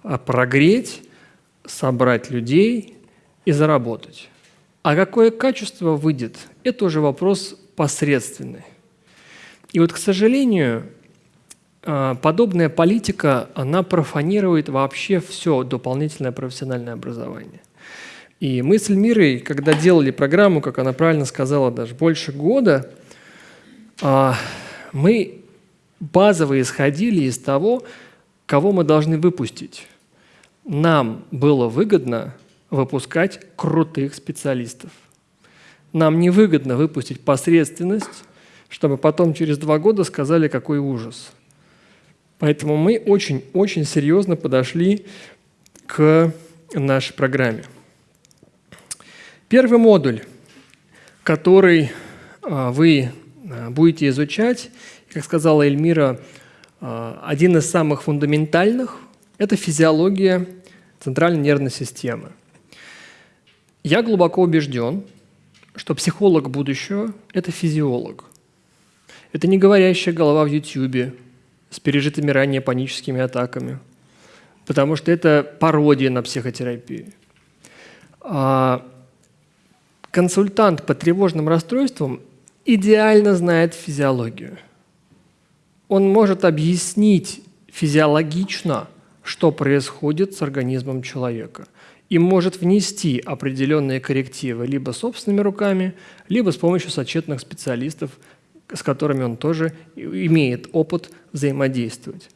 а, прогреть, собрать людей и заработать. А какое качество выйдет, это уже вопрос посредственный. И вот, к сожалению, а, подобная политика, она профанирует вообще все дополнительное профессиональное образование. И мы с Эльмирой, когда делали программу, как она правильно сказала, даже больше года, а, мы базово исходили из того, кого мы должны выпустить. Нам было выгодно выпускать крутых специалистов. Нам невыгодно выпустить посредственность, чтобы потом через два года сказали, какой ужас – Поэтому мы очень-очень серьезно подошли к нашей программе. Первый модуль, который а, вы а, будете изучать, как сказала Эльмира, а, один из самых фундаментальных – это физиология центральной нервной системы. Я глубоко убежден, что психолог будущего – это физиолог. Это не говорящая голова в Ютьюбе с пережитыми ранее паническими атаками, потому что это пародия на психотерапию. А консультант по тревожным расстройствам идеально знает физиологию. Он может объяснить физиологично, что происходит с организмом человека и может внести определенные коррективы либо собственными руками, либо с помощью сочетных специалистов, с которыми он тоже имеет опыт взаимодействовать.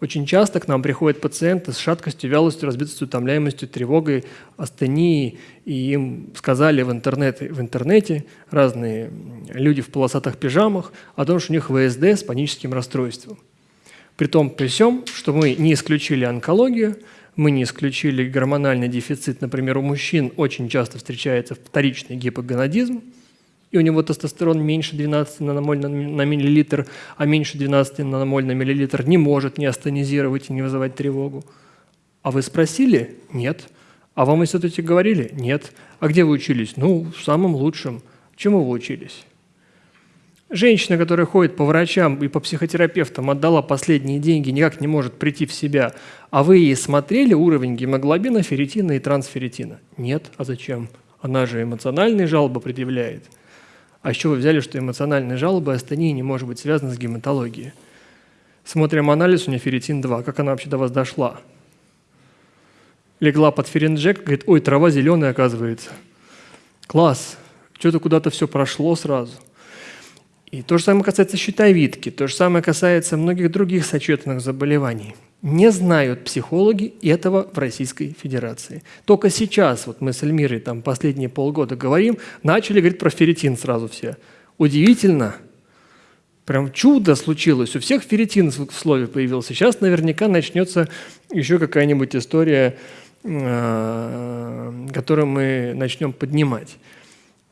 Очень часто к нам приходят пациенты с шаткостью, вялостью, разбитостью, утомляемостью, тревогой, астенией, и им сказали в интернете, в интернете разные люди в полосатых пижамах о том, что у них ВСД с паническим расстройством. При том, при всем, что мы не исключили онкологию, мы не исключили гормональный дефицит. Например, у мужчин очень часто встречается вторичный гипогонадизм, и у него тестостерон меньше 12 наномоль на, миллилитр, а меньше 12 наномоль на миллилитр не может не астенизировать и не вызывать тревогу. А вы спросили? Нет. А вам институте говорили? Нет. А где вы учились? Ну, в самом лучшем. Чему вы учились? Женщина, которая ходит по врачам и по психотерапевтам, отдала последние деньги, никак не может прийти в себя. А вы ей смотрели уровень гемоглобина, ферритина и трансферритина? Нет. А зачем? Она же эмоциональные жалобы предъявляет – а еще вы взяли, что эмоциональные жалобы астении не может быть связаны с гематологией. Смотрим анализ, у нее ферритин-2. Как она вообще до вас дошла? Легла под ферринджек, говорит, ой, трава зеленая оказывается. Класс, что-то куда-то все прошло сразу. И то же самое касается щитовидки, то же самое касается многих других сочетанных заболеваний – не знают психологи этого в Российской Федерации. Только сейчас, вот мы с Эльмирой там последние полгода говорим, начали говорить про ферритин сразу все. Удивительно, прям чудо случилось, у всех ферритин в слове появился. Сейчас наверняка начнется еще какая-нибудь история, а, которую мы начнем поднимать.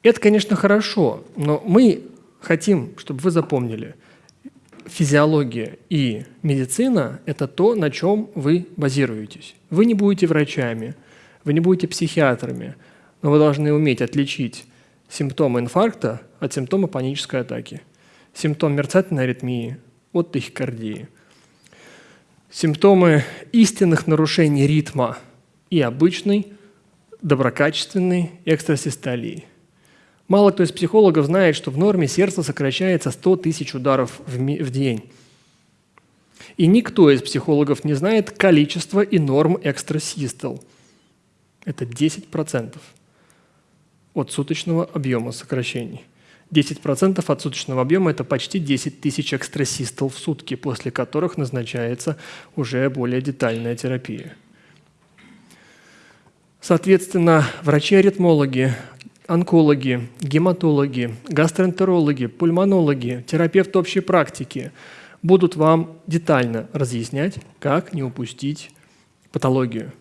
Это, конечно, хорошо, но мы хотим, чтобы вы запомнили – физиология и медицина – это то, на чем вы базируетесь. Вы не будете врачами, вы не будете психиатрами, но вы должны уметь отличить симптомы инфаркта от симптома панической атаки, симптом мерцательной аритмии от тахикардии, симптомы истинных нарушений ритма и обычной доброкачественной экстрасистолии – Мало кто из психологов знает, что в норме сердце сокращается 100 тысяч ударов в, день. И никто из психологов не знает количество и норм экстрасистол. Это 10% от суточного объема сокращений. 10% от суточного объема – это почти 10 тысяч экстрасистол в сутки, после которых назначается уже более детальная терапия. Соответственно, врачи-аритмологи онкологи, гематологи, гастроэнтерологи, пульмонологи, терапевты общей практики будут вам детально разъяснять, как не упустить патологию.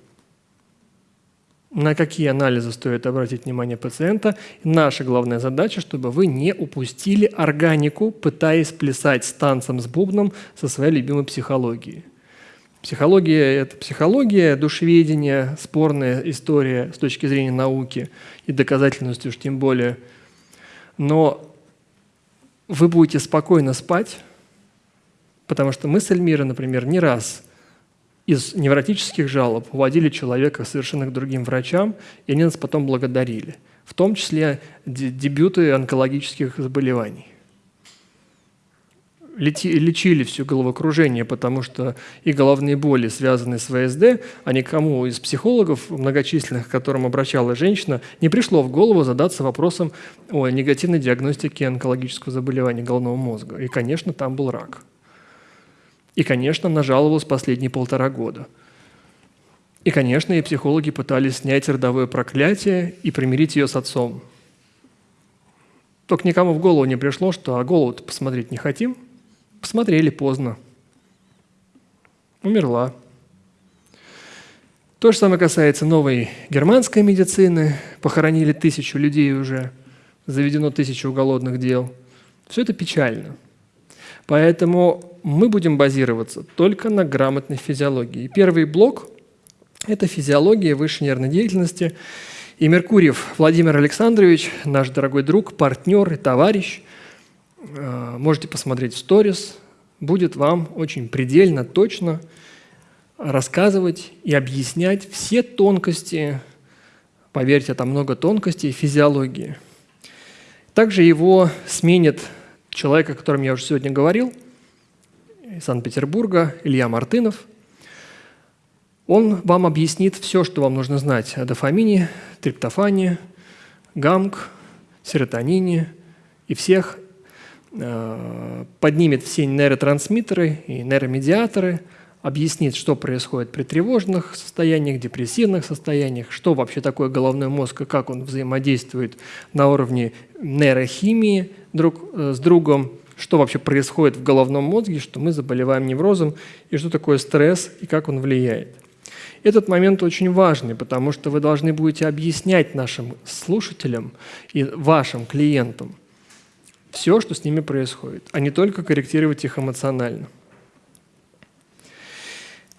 На какие анализы стоит обратить внимание пациента. Наша главная задача, чтобы вы не упустили органику, пытаясь плясать с танцем с бубном со своей любимой психологией. Психология – это психология, душеведение, спорная история с точки зрения науки и доказательности уж тем более. Но вы будете спокойно спать, потому что мы с Эльмирой, например, не раз из невротических жалоб уводили человека совершенно к другим врачам, и они нас потом благодарили, в том числе дебюты онкологических заболеваний лечили все головокружение, потому что и головные боли, связанные с ВСД, а никому из психологов многочисленных, к которым обращалась женщина, не пришло в голову задаться вопросом о негативной диагностике онкологического заболевания головного мозга. И, конечно, там был рак. И, конечно, она жаловалась последние полтора года. И, конечно, и психологи пытались снять родовое проклятие и примирить ее с отцом. Только никому в голову не пришло, что а голову-то посмотреть не хотим – Посмотрели поздно. Умерла. То же самое касается новой германской медицины. Похоронили тысячу людей уже, заведено тысячу уголовных дел. Все это печально. Поэтому мы будем базироваться только на грамотной физиологии. Первый блок Это физиология высшей нервной деятельности. И Меркурьев Владимир Александрович, наш дорогой друг, партнер и товарищ, можете посмотреть в сторис, будет вам очень предельно, точно рассказывать и объяснять все тонкости, поверьте, там много тонкостей физиологии. Также его сменит человек, о котором я уже сегодня говорил, из Санкт-Петербурга, Илья Мартынов. Он вам объяснит все, что вам нужно знать о дофамине, триптофане, гамк, серотонине и всех, э, поднимет все нейротрансмиттеры и нейромедиаторы, объяснит, что происходит при тревожных состояниях, депрессивных состояниях, что вообще такое головной мозг и как он взаимодействует на уровне нейрохимии друг э, с другом, что вообще происходит в головном мозге, что мы заболеваем неврозом, и что такое стресс и как он влияет. Этот момент очень важный, потому что вы должны будете объяснять нашим слушателям и вашим клиентам все, что с ними происходит, а не только корректировать их эмоционально.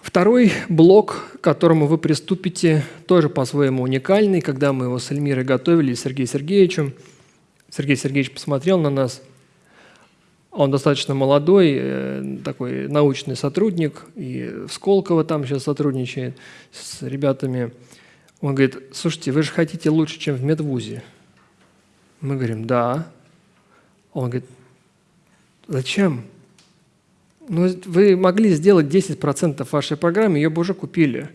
Второй блок, к которому вы приступите, тоже по-своему уникальный. Когда мы его с Эльмирой готовили, с Сергеем Сергеевичем, Сергей Сергеевич посмотрел на нас. Он достаточно молодой, э, такой научный сотрудник, и в Сколково там сейчас сотрудничает с ребятами. Он говорит, слушайте, вы же хотите лучше, чем в медвузе. Мы говорим, да. Он говорит, зачем? Ну, вы могли сделать 10% вашей программы, ее бы уже купили.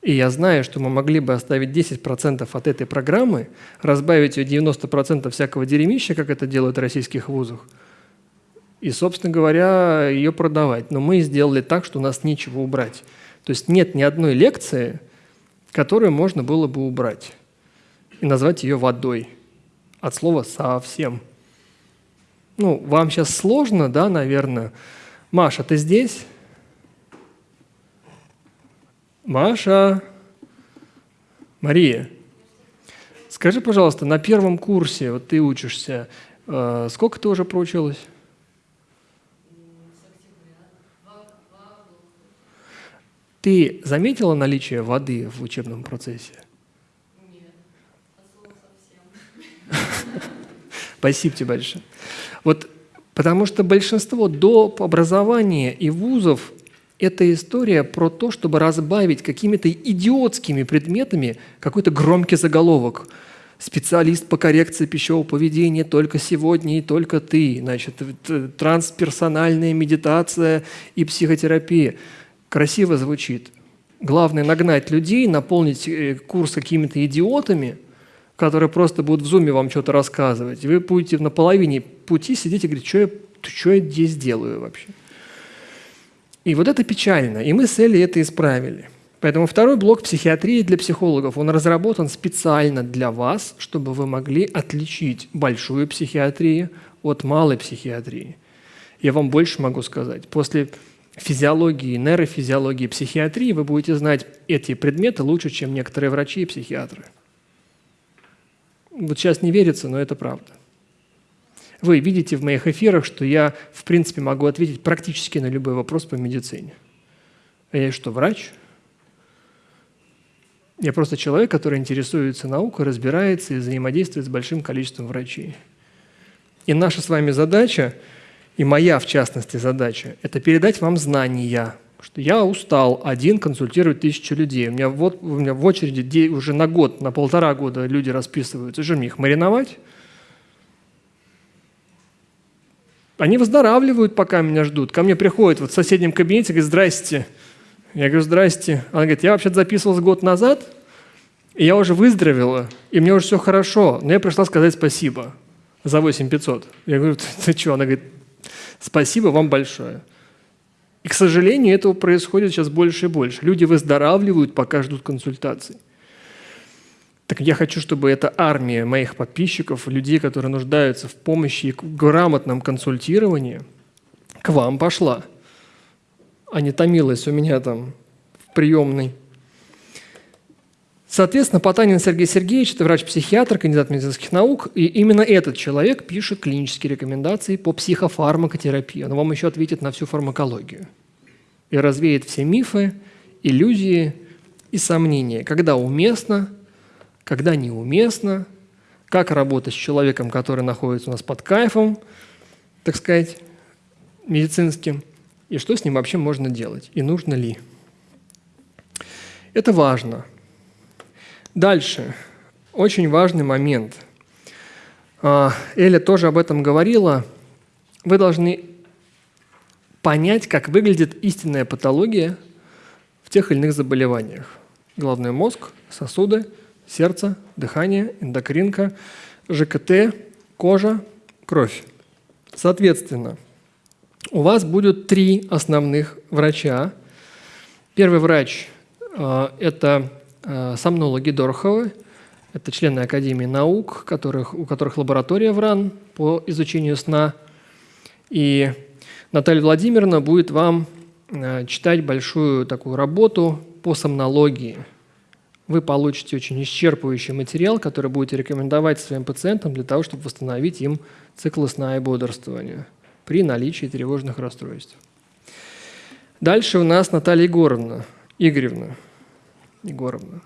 И я знаю, что мы могли бы оставить 10% от этой программы, разбавить ее 90% всякого дерьмища, как это делают в российских вузах, и, собственно говоря, ее продавать. Но мы сделали так, что у нас нечего убрать. То есть нет ни одной лекции, которую можно было бы убрать и назвать ее водой. От слова «совсем». Ну, вам сейчас сложно, да, наверное. Маша, ты здесь? Маша, Мария, скажи, пожалуйста, на первом курсе, вот ты учишься, э, сколько ты уже проучилась? Ты заметила наличие воды в учебном процессе? Нет, совсем. Спасибо тебе большое. Вот потому что большинство доп. образования и вузов – это история про то, чтобы разбавить какими-то идиотскими предметами какой-то громкий заголовок. Специалист по коррекции пищевого поведения только сегодня и только ты. Значит, трансперсональная медитация и психотерапия. Красиво звучит. Главное – нагнать людей, наполнить э, курс какими-то идиотами – которые просто будут в зуме вам что-то рассказывать. И вы будете на половине пути сидеть и говорить, что я, что я здесь делаю вообще. И вот это печально. И мы с Элли это исправили. Поэтому второй блок психиатрии для психологов, он разработан специально для вас, чтобы вы могли отличить большую психиатрию от малой психиатрии. Я вам больше могу сказать. После физиологии, нейрофизиологии, психиатрии вы будете знать эти предметы лучше, чем некоторые врачи и психиатры. Вот сейчас не верится, но это правда. Вы видите в моих эфирах, что я, в принципе, могу ответить практически на любой вопрос по медицине. А я что, врач? Я просто человек, который интересуется наукой, разбирается и взаимодействует с большим количеством врачей. И наша с вами задача, и моя, в частности, задача, это передать вам знания – что я устал один консультировать тысячу людей. У меня, вот, у меня в очереди уже на год, на полтора года люди расписываются. Что мне их мариновать? Они выздоравливают, пока меня ждут. Ко мне приходят вот в соседнем кабинете, говорят, здрасте. Я говорю, здрасте. Она говорит, я вообще-то записывалась год назад, и я уже выздоровела, и мне уже все хорошо, но я пришла сказать спасибо за 8500. Я говорю, ты, ты что? Она говорит, спасибо вам большое. И, к сожалению, этого происходит сейчас больше и больше. Люди выздоравливают, пока ждут консультаций. Так я хочу, чтобы эта армия моих подписчиков, людей, которые нуждаются в помощи и грамотном консультировании, к вам пошла, а не томилась у меня там в приемной. Соответственно, Потанин Сергей Сергеевич – это врач-психиатр, кандидат медицинских наук, и именно этот человек пишет клинические рекомендации по психофармакотерапии. Он вам еще ответит на всю фармакологию и развеет все мифы, иллюзии и сомнения, когда уместно, когда неуместно, как работать с человеком, который находится у нас под кайфом, так сказать, медицинским, и что с ним вообще можно делать, и нужно ли. Это важно. Дальше. Очень важный момент. А, Эля тоже об этом говорила. Вы должны понять, как выглядит истинная патология в тех или иных заболеваниях. Головной мозг, сосуды, сердце, дыхание, эндокринка, ЖКТ, кожа, кровь. Соответственно, у вас будет три основных врача. Первый врач э, – это э, сомнологи Дороховы, это члены Академии наук, которых, у которых лаборатория в РАН по изучению сна. И Наталья Владимировна будет вам э, читать большую такую работу по сомнологии. Вы получите очень исчерпывающий материал, который будете рекомендовать своим пациентам для того, чтобы восстановить им цикл сна и бодрствования при наличии тревожных расстройств. Дальше у нас Наталья Егоровна, Игоревна. Егоровна.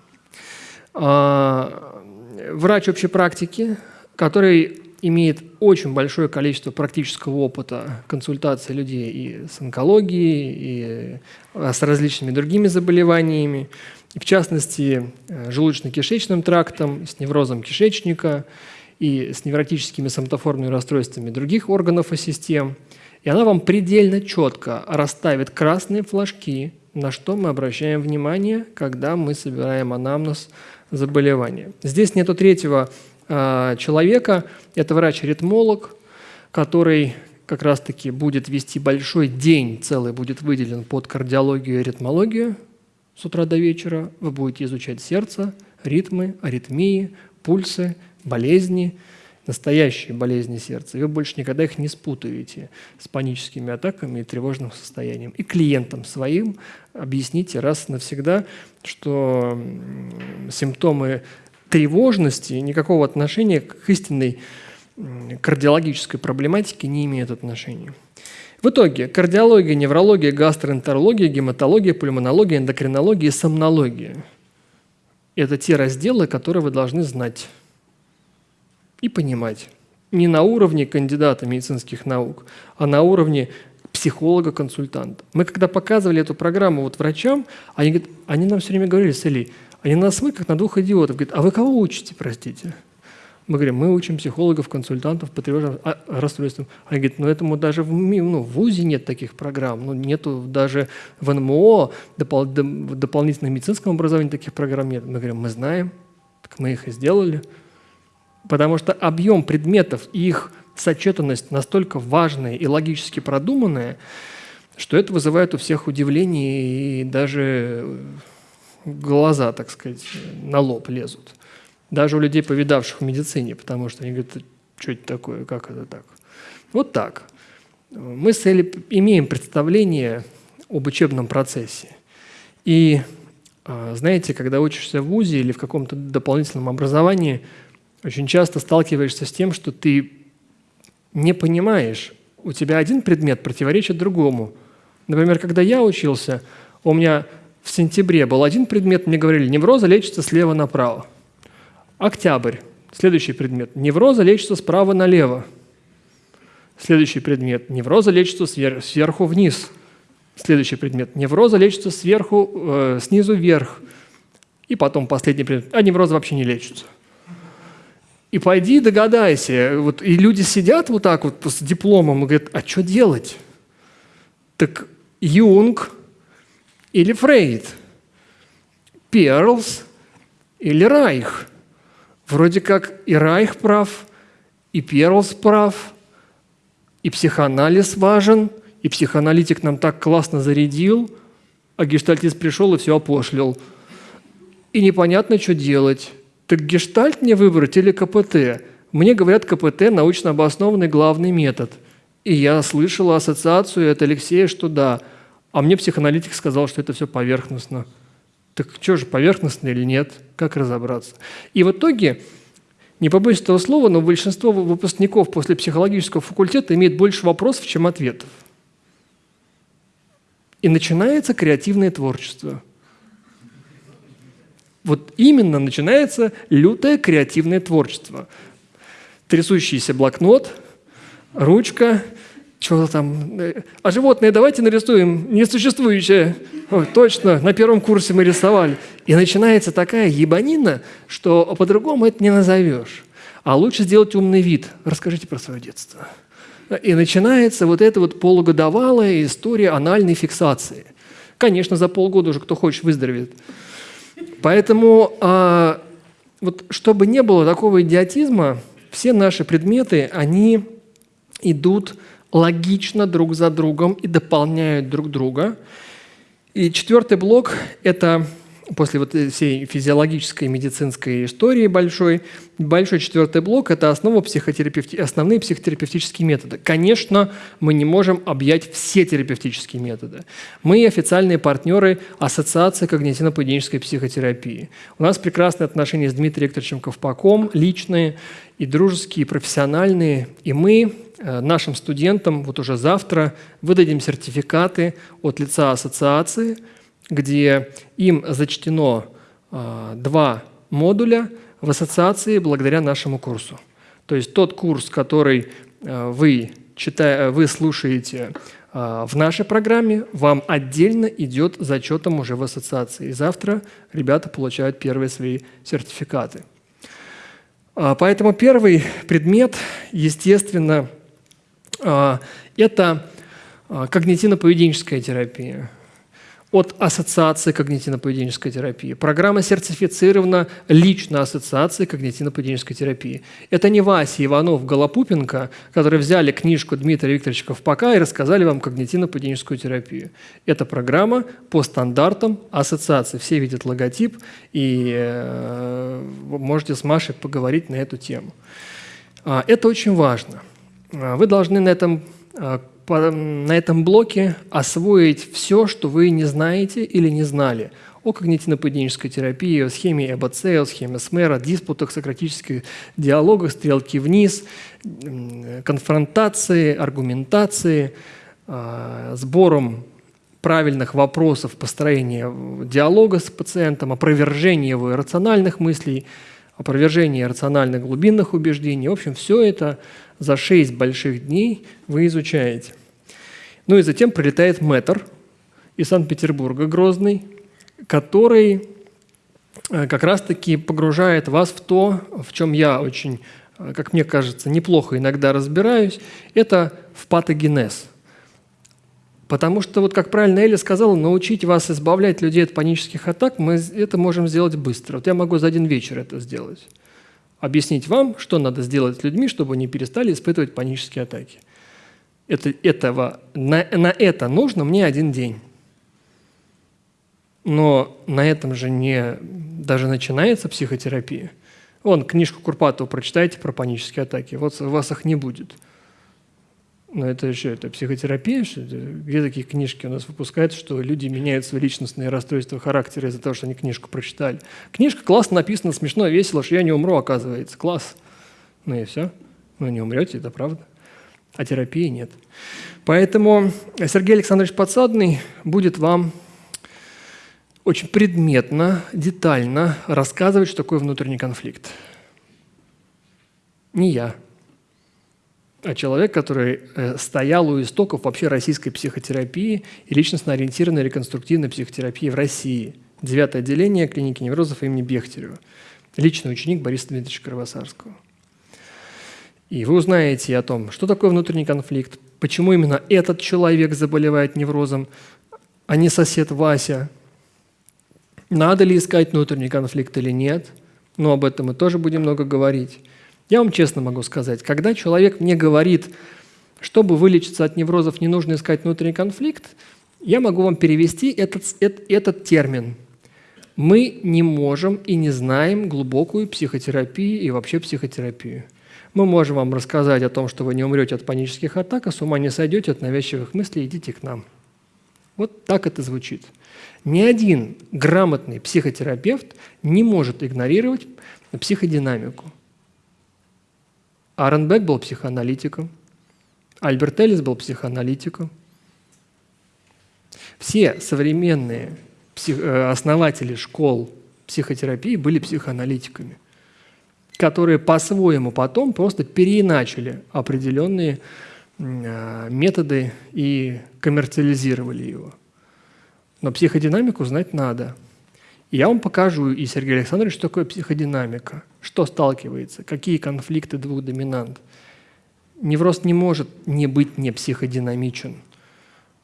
А, врач общей практики, который имеет очень большое количество практического опыта консультации людей и с онкологией, и а, с различными другими заболеваниями, и в частности, э, желудочно-кишечным трактом, с неврозом кишечника – и с невротическими соматоформными расстройствами других органов и систем. И она вам предельно четко расставит красные флажки, на что мы обращаем внимание, когда мы собираем анамнез заболевания. Здесь нету третьего э, человека, это врач-ритмолог, который как раз-таки будет вести большой день, целый будет выделен под кардиологию и ритмологию с утра до вечера. Вы будете изучать сердце, ритмы, аритмии, пульсы, болезни, настоящие болезни сердца, вы больше никогда их не спутаете с паническими атаками и тревожным состоянием. И клиентам своим объясните раз навсегда, что симптомы тревожности никакого отношения к истинной кардиологической проблематике не имеют отношения. В итоге кардиология, неврология, гастроэнтерология, гематология, пульмонология, эндокринология и сомнология – это те разделы, которые вы должны знать и понимать. Не на уровне кандидата медицинских наук, а на уровне психолога-консультанта. Мы когда показывали эту программу вот врачам, они, говорят, они нам все время говорили с Элей, они нас смотрят как на двух идиотов. Говорят, а вы кого учите, простите? Мы говорим, мы учим психологов, консультантов по тревожным а, расстройствам. Они говорят, ну этому даже в, ну, в ВУЗе нет таких программ, ну нету даже в НМО допол, в дополнительном медицинском таких программ нет. Мы говорим, мы знаем, так мы их и сделали. Потому что объем предметов и их сочетанность настолько важная и логически продуманная, что это вызывает у всех удивление и даже глаза, так сказать, на лоб лезут. Даже у людей, повидавших в медицине, потому что они говорят, что это такое, как это так. Вот так. Мы с Элли имеем представление об учебном процессе. И а, знаете, когда учишься в ВУЗе или в каком-то дополнительном образовании – очень часто сталкиваешься с тем, что ты не понимаешь, у тебя один предмет противоречит другому. Например, когда я учился, у меня в сентябре был один предмет, мне говорили, невроза лечится слева направо. Октябрь, следующий предмет, невроза лечится справа налево. Следующий предмет, невроза лечится свер сверху вниз. Следующий предмет, невроза лечится сверху, э, снизу вверх. И потом последний предмет, а невроза вообще не лечится. И пойди догадайся. Вот, и люди сидят вот так вот с дипломом и говорят, а что делать? Так Юнг или Фрейд? Перлс или Райх? Вроде как и Райх прав, и Перлс прав, и психоанализ важен, и психоаналитик нам так классно зарядил, а гештальтист пришел и все опошлил. И непонятно, что делать. Так гештальт мне выбрать или КПТ? Мне говорят, КПТ – научно обоснованный главный метод. И я слышал ассоциацию от Алексея, что да. А мне психоаналитик сказал, что это все поверхностно. Так что же, поверхностно или нет? Как разобраться? И в итоге, не побоюсь этого слова, но большинство выпускников после психологического факультета имеет больше вопросов, чем ответов. И начинается креативное творчество – Вот именно начинается лютое креативное творчество. Трясущийся блокнот, ручка, что-то там. э, А животное давайте нарисуем несуществующее. Ой, точно, на первом курсе мы рисовали. И начинается такая ебанина, что по-другому это не назовешь. А лучше сделать умный вид. Расскажите про свое детство. И начинается вот эта вот полугодовалая история анальной фиксации. Конечно, за полгода уже кто хочет выздоровеет. Поэтому, а, вот, чтобы не было такого идиотизма, все наши предметы, они идут логично друг за другом и дополняют друг друга. И четвертый блок – это после вот всей физиологической медицинской истории большой, большой четвертый блок – это основа психотерапевти... основные психотерапевтические методы. Конечно, мы не можем объять все терапевтические методы. Мы официальные партнеры Ассоциации когнитивно-поведенческой психотерапии. У нас прекрасные отношения с Дмитрием Викторовичем Ковпаком, личные и дружеские, и профессиональные. И мы э, нашим студентам вот уже завтра выдадим сертификаты от лица ассоциации – где им зачтено э, два модуля в ассоциации благодаря нашему курсу. То есть тот курс, который э, вы, читая, вы слушаете э, в нашей программе, вам отдельно идет зачетом уже в ассоциации. И завтра ребята получают первые свои сертификаты. Поэтому первый предмет, естественно, это когнитивно-поведенческая терапия от Ассоциации когнитивно-поведенческой терапии. Программа сертифицирована лично Ассоциацией когнитивно-поведенческой терапии. Это не Вася Иванов Голопупенко, которые взяли книжку Дмитрия Викторовича Ковпака и рассказали вам когнитивно-поведенческую терапию. Это программа по стандартам ассоциации. Все видят логотип, и э, можете с Машей поговорить на эту тему. А, это очень важно. А, вы должны на этом а, на этом блоке освоить все, что вы не знаете или не знали о когнитивно-поведенческой терапии, о схеме ЭБЦ, о схеме СМЭР, о диспутах, сократических диалогах, стрелки вниз, конфронтации, аргументации, а, сбором правильных вопросов построения диалога с пациентом, опровержения его рациональных мыслей, опровержения рациональных глубинных убеждений. В общем, все это за 6 больших дней вы изучаете. Ну и затем прилетает мэтр из Санкт-Петербурга, Грозный, который э, как раз-таки погружает вас в то, в чем я очень, э, как мне кажется, неплохо иногда разбираюсь, это в патогенез. Потому что, вот как правильно Эля сказала, научить вас избавлять людей от панических атак, мы это можем сделать быстро. Вот я могу за один вечер это сделать объяснить вам, что надо сделать с людьми, чтобы они перестали испытывать панические атаки. Это, этого, на, на это нужно мне один день. Но на этом же не даже начинается психотерапия. Вон, книжку Курпатова прочитайте про панические атаки, вот у вас их не будет. Но это еще это психотерапия, что где такие книжки у нас выпускают, что люди меняют свои личностные расстройства характера из-за того, что они книжку прочитали. Книжка классно написана, смешно, весело, что я не умру, оказывается. Класс. Ну и все. Ну не умрете, это правда. А терапии нет. Поэтому Сергей Александрович Подсадный будет вам очень предметно, детально рассказывать, что такое внутренний конфликт. Не я а человек, который э, стоял у истоков вообще российской психотерапии и личностно-ориентированной реконструктивной психотерапии в России. Девятое отделение клиники неврозов имени Бехтерева. Личный ученик Бориса Дмитриевича Кровосарского. И вы узнаете о том, что такое внутренний конфликт, почему именно этот человек заболевает неврозом, а не сосед Вася. Надо ли искать внутренний конфликт или нет, но об этом мы тоже будем много говорить. Я вам честно могу сказать, когда человек мне говорит, чтобы вылечиться от неврозов, не нужно искать внутренний конфликт, я могу вам перевести этот, этот, этот термин. Мы не можем и не знаем глубокую психотерапию и вообще психотерапию. Мы можем вам рассказать о том, что вы не умрете от панических атак, а с ума не сойдете от навязчивых мыслей, идите к нам. Вот так это звучит. Ни один грамотный психотерапевт не может игнорировать психодинамику. Аренбек был психоаналитиком, Альберт Эллис был психоаналитиком. Все современные. Э, основатели школ психотерапии были психоаналитиками, которые по-своему потом просто переиначили определенные а, методы и коммерциализировали его. Но психодинамику знать надо. Я вам покажу, и Сергей Александрович, что такое психодинамика, что сталкивается, какие конфликты двух доминант. Невроз не может не быть не психодинамичен.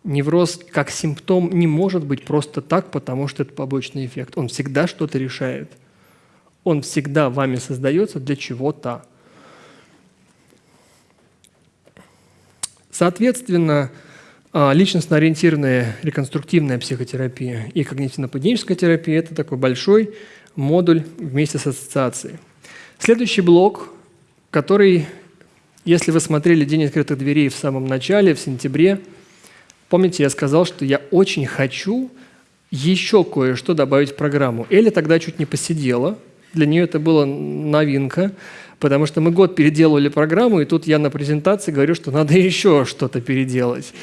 Невроз как симптом не может быть просто так, потому что это побочный эффект. Он всегда что-то решает. Он всегда вами создается для чего-то. Соответственно, а, личностно-ориентированная реконструктивная психотерапия и когнитивно-поведенческая терапия – это такой большой модуль вместе с ассоциацией. Следующий блок, который, если вы смотрели «День открытых дверей» в самом начале, в сентябре, помните, я сказал, что я очень хочу еще кое-что добавить в программу. Эля тогда чуть не посидела, для нее это была новинка – потому что мы год переделывали программу, и тут я на презентации говорю, что надо еще что-то переделать.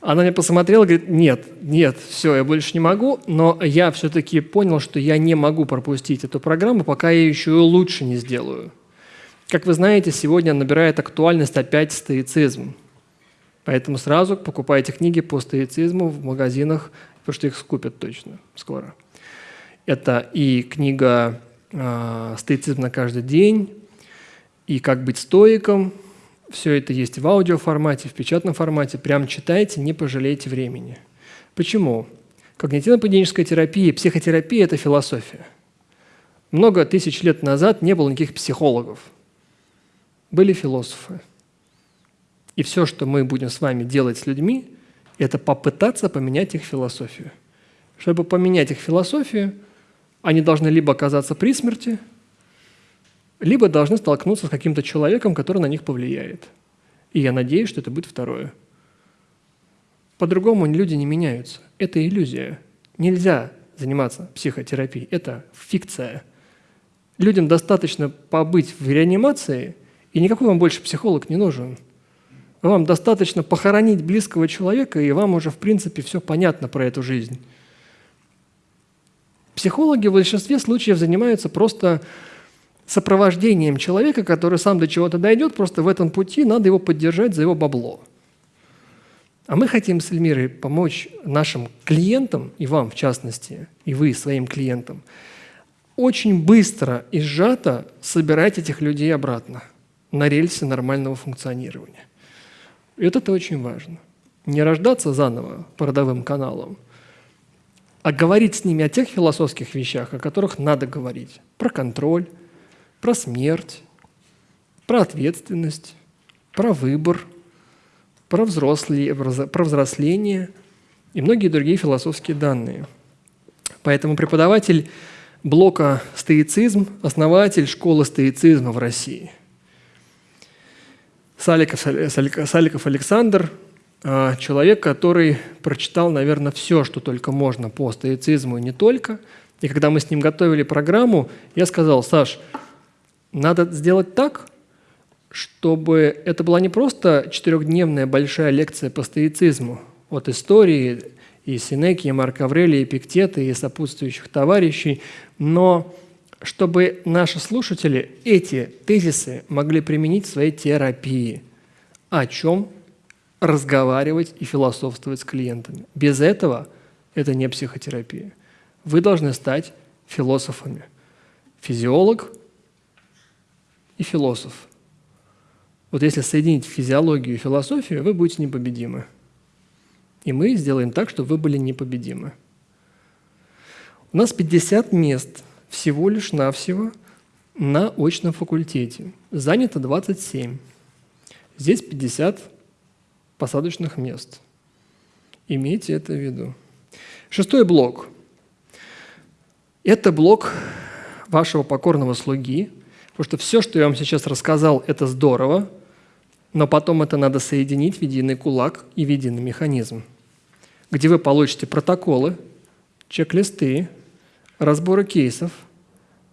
Она мне посмотрела и говорит, нет, нет, все, я больше не могу, но я все-таки понял, что я не могу пропустить эту программу, пока я еще и лучше не сделаю. Как вы знаете, сегодня набирает актуальность опять стоицизм. Поэтому сразу покупайте книги по стоицизму в магазинах, потому что их скупят точно скоро. Это и книга э, «Стоицизм на каждый день», и как быть стоиком. Все это есть в аудиоформате, в печатном формате. Прям читайте, не пожалейте времени. Почему? Когнитивно-поведенческая терапия, психотерапия – это философия. Много тысяч лет назад не было никаких психологов. Были философы. И все, что мы будем с вами делать с людьми, это попытаться поменять их философию. Чтобы поменять их философию, они должны либо оказаться при смерти – либо должны столкнуться с каким-то человеком, который на них повлияет. И я надеюсь, что это будет второе. По-другому люди не меняются. Это иллюзия. Нельзя заниматься психотерапией. Это фикция. Людям достаточно побыть в реанимации, и никакой вам больше психолог не нужен. Вам достаточно похоронить близкого человека, и вам уже, в принципе, все понятно про эту жизнь. Психологи в большинстве случаев занимаются просто сопровождением человека, который сам до чего-то дойдет, просто в этом пути надо его поддержать за его бабло. А мы хотим с Эльмирой помочь нашим клиентам, и вам в частности, и вы своим клиентам, очень быстро и сжато собирать этих людей обратно на рельсы нормального функционирования. И вот это очень важно. Не рождаться заново по родовым каналам, а говорить с ними о тех философских вещах, о которых надо говорить. Про контроль, про смерть, про ответственность, про выбор, про, взрослые, про взросление и многие другие философские данные. Поэтому преподаватель блока «Стоицизм», основатель школы стоицизма в России. Саликов, Саликов Александр человек, который прочитал, наверное, все, что только можно по стоицизму и не только. И когда мы с ним готовили программу, я сказал, Саш, надо сделать так, чтобы это была не просто четырехдневная большая лекция по стоицизму от истории и Синеки, и Марка Аврелия, и Пиктета, и сопутствующих товарищей, но чтобы наши слушатели эти тезисы могли применить в своей терапии. О чем разговаривать и философствовать с клиентами. Без этого это не психотерапия. Вы должны стать философами. Физиолог и философ. Вот если соединить физиологию и философию, вы будете непобедимы. И мы сделаем так, чтобы вы были непобедимы. У нас 50 мест всего лишь навсего на очном факультете. Занято 27. Здесь 50 посадочных мест. Имейте это в виду. Шестой блок. Это блок вашего покорного слуги, Потому что все, что я вам сейчас рассказал, это здорово, но потом это надо соединить в единый кулак и в единый механизм, где вы получите протоколы, чек-листы, разборы кейсов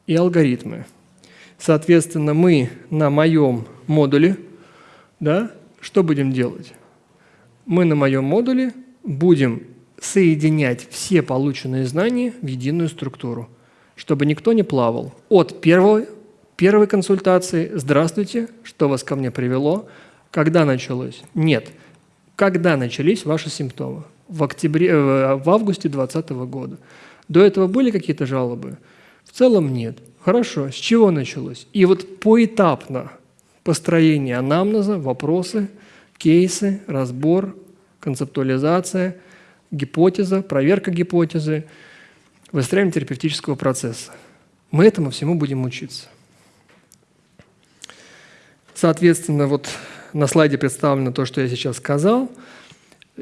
и алгоритмы. Соответственно, мы на моем модуле, да, что будем делать? Мы на моем модуле будем соединять все полученные знания в единую структуру. чтобы никто не плавал. От первой, первой консультации «Здравствуйте, что вас ко мне привело?» Когда началось? Нет. Когда начались ваши симптомы? В, октябре, э, в августе 2020 года. До этого были какие-то жалобы? В целом нет. Хорошо. С чего началось? И вот поэтапно построение анамнеза, вопросы, кейсы, разбор, концептуализация, гипотеза, проверка гипотезы, выстраивание терапевтического процесса. Мы этому всему будем учиться. Соответственно, вот на слайде представлено то, что я сейчас сказал.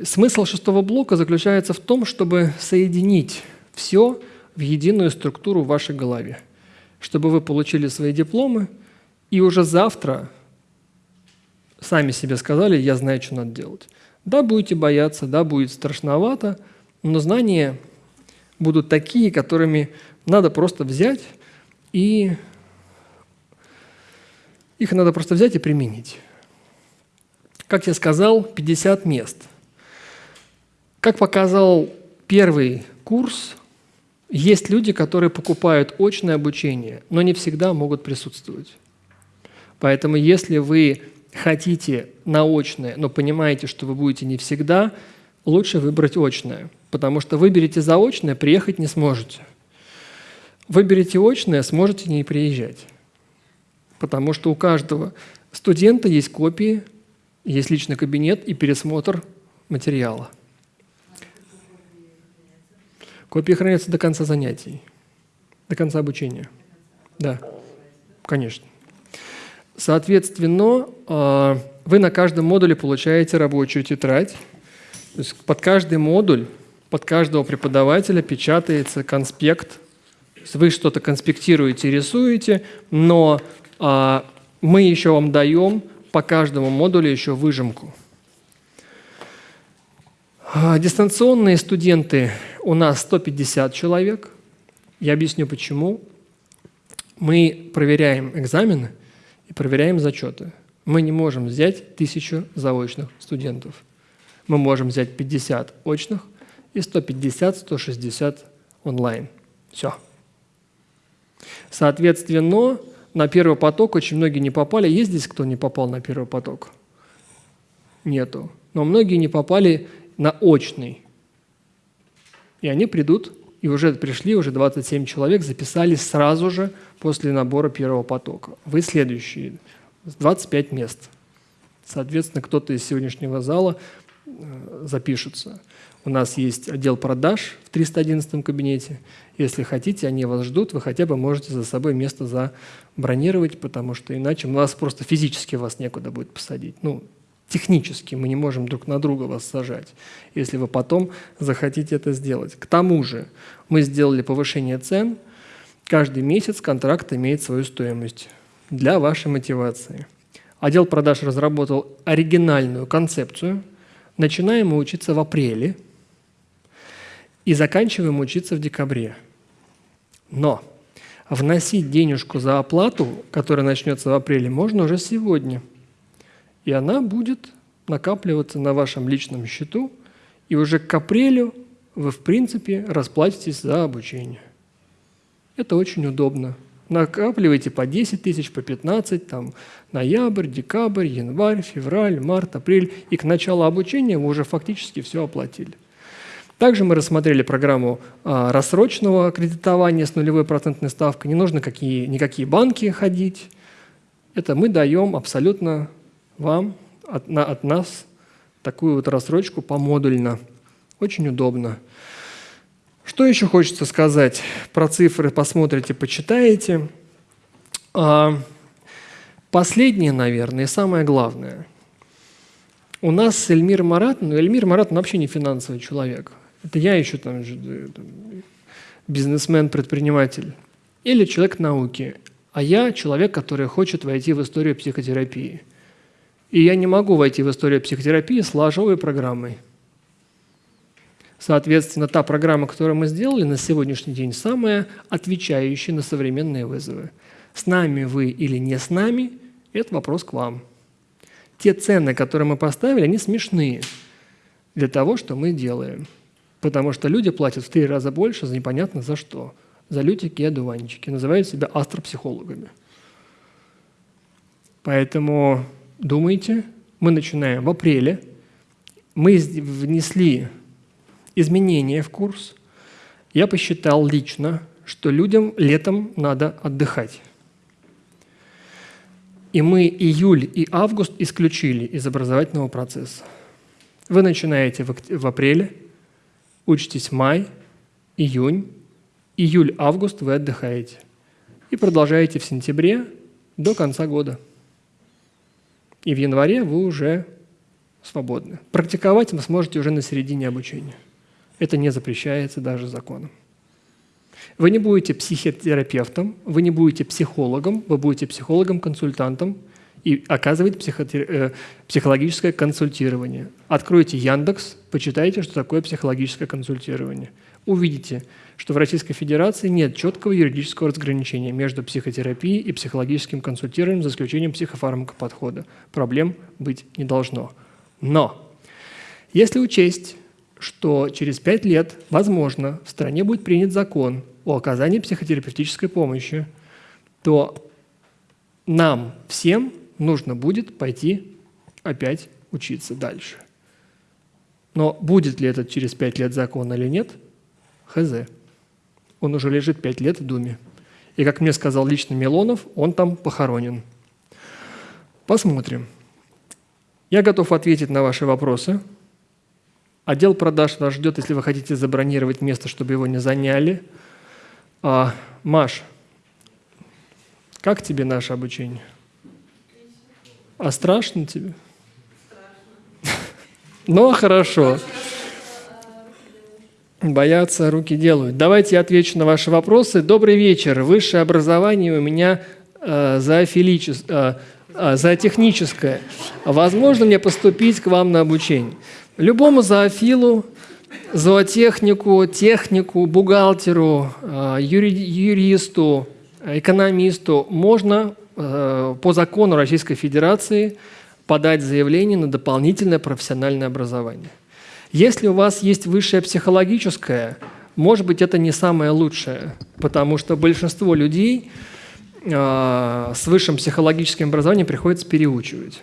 Смысл шестого блока заключается в том, чтобы соединить все в единую структуру в вашей голове, чтобы вы получили свои дипломы и уже завтра сами себе сказали, я знаю, что надо делать. Да, будете бояться, да, будет страшновато, но знания будут такие, которыми надо просто взять и их надо просто взять и применить. Как я сказал, 50 мест. Как показал первый курс, есть люди, которые покупают очное обучение, но не всегда могут присутствовать. Поэтому если вы хотите наочное, но понимаете, что вы будете не всегда, лучше выбрать очное, потому что выберете заочное, приехать не сможете. Выберете очное, сможете не приезжать, потому что у каждого студента есть копии есть личный кабинет и пересмотр материала. Копии хранятся до конца занятий, до конца обучения. Да, конечно. Соответственно, а, вы на каждом модуле получаете рабочую тетрадь. То есть под каждый модуль, под каждого преподавателя печатается конспект. Вы что-то конспектируете, рисуете, но а, мы еще вам даем по каждому модулю еще выжимку. А, дистанционные студенты у нас 150 человек. Я объясню почему. Мы проверяем экзамены и проверяем зачеты. Мы не можем взять тысячу заочных студентов. Мы можем взять 50 очных и 150-160 онлайн. Все. Соответственно, на первый поток очень многие не попали. Есть здесь кто не попал на первый поток? Нету. Но многие не попали на очный. И они придут, и уже пришли, уже 27 человек записались сразу же после набора первого потока. Вы следующие, 25 мест. Соответственно, кто-то из сегодняшнего зала э, запишется. У нас есть отдел продаж в 311 кабинете. Если хотите, они вас ждут, вы хотя бы можете за собой место забронировать, потому что иначе у нас просто физически вас некуда будет посадить. Ну, технически мы не можем друг на друга вас сажать, если вы потом захотите это сделать. К тому же мы сделали повышение цен. Каждый месяц контракт имеет свою стоимость для вашей мотивации. Отдел продаж разработал оригинальную концепцию. Начинаем мы учиться в апреле – и заканчиваем учиться в декабре. Но вносить денежку за оплату, которая начнется в апреле, можно уже сегодня. И она будет накапливаться на вашем личном счету, и уже к апрелю вы, в принципе, расплатитесь за обучение. Это очень удобно. Накапливайте по 10 тысяч, по 15, там, ноябрь, декабрь, январь, февраль, март, апрель. И к началу обучения вы уже фактически все оплатили. Также мы рассмотрели программу а, рассроченного кредитования с нулевой процентной ставкой. Не нужно какие, никакие банки ходить. Это мы даем абсолютно вам, от, на, от нас, такую вот рассрочку помодульно. Очень удобно. Что еще хочется сказать? Про цифры посмотрите, почитаете. А, последнее, наверное, и самое главное. У нас Эльмир Марат, ну Эльмир Марат вообще не финансовый человек. Это я еще там, бизнесмен, предприниматель. Или человек науки. А я человек, который хочет войти в историю психотерапии. И я не могу войти в историю психотерапии с ложовой программой. Соответственно, та программа, которую мы сделали на сегодняшний день, самая отвечающая на современные вызовы. С нами вы или не с нами – это вопрос к вам. Те цены, которые мы поставили, они смешные для того, что мы делаем. Потому что люди платят в три раза больше за непонятно за что. залютики и одуванчики, называют себя астропсихологами. Поэтому думайте, мы начинаем в апреле, мы внесли изменения в курс. Я посчитал лично, что людям летом надо отдыхать. И мы июль и август исключили из образовательного процесса. Вы начинаете в апреле, учитесь май, июнь, июль-август вы отдыхаете. И продолжаете в сентябре до конца года. И в январе вы уже свободны. Практиковать вы сможете уже на середине обучения. Это не запрещается даже законом. Вы не будете психотерапевтом, вы не будете психологом, вы будете психологом-консультантом и оказывать психотер... Э, психологическое консультирование. Откройте Яндекс, почитайте, что такое психологическое консультирование. Увидите, что в Российской Федерации нет четкого юридического разграничения между психотерапией и психологическим консультированием, за исключением психофармакоподхода. Проблем быть не должно. Но если учесть, что через пять лет, возможно, в стране будет принят закон о оказании психотерапевтической помощи, то нам всем нужно будет пойти опять учиться дальше. Но будет ли это через пять лет закон или нет, хз. Он уже лежит пять лет в Думе. И, как мне сказал лично Милонов, он там похоронен. Посмотрим. Я готов ответить на ваши вопросы. Отдел продаж вас ждет, если вы хотите забронировать место, чтобы его не заняли. А, Маш, как тебе наше обучение? А страшно тебе? Страшно. Ну, хорошо. Боятся, руки делают. Давайте я отвечу на ваши вопросы. Добрый вечер. Высшее образование у меня э, зоофилическое. Э, а, за техническое. Возможно мне поступить к вам на обучение? Любому зоофилу, зоотехнику, технику, бухгалтеру, а, юристу, экономисту можно а, по закону Российской Федерации подать заявление на дополнительное профессиональное образование. Если у вас есть высшее психологическое, может быть, это не самое лучшее, потому что большинство людей – а, с высшим психологическим образованием приходится переучивать.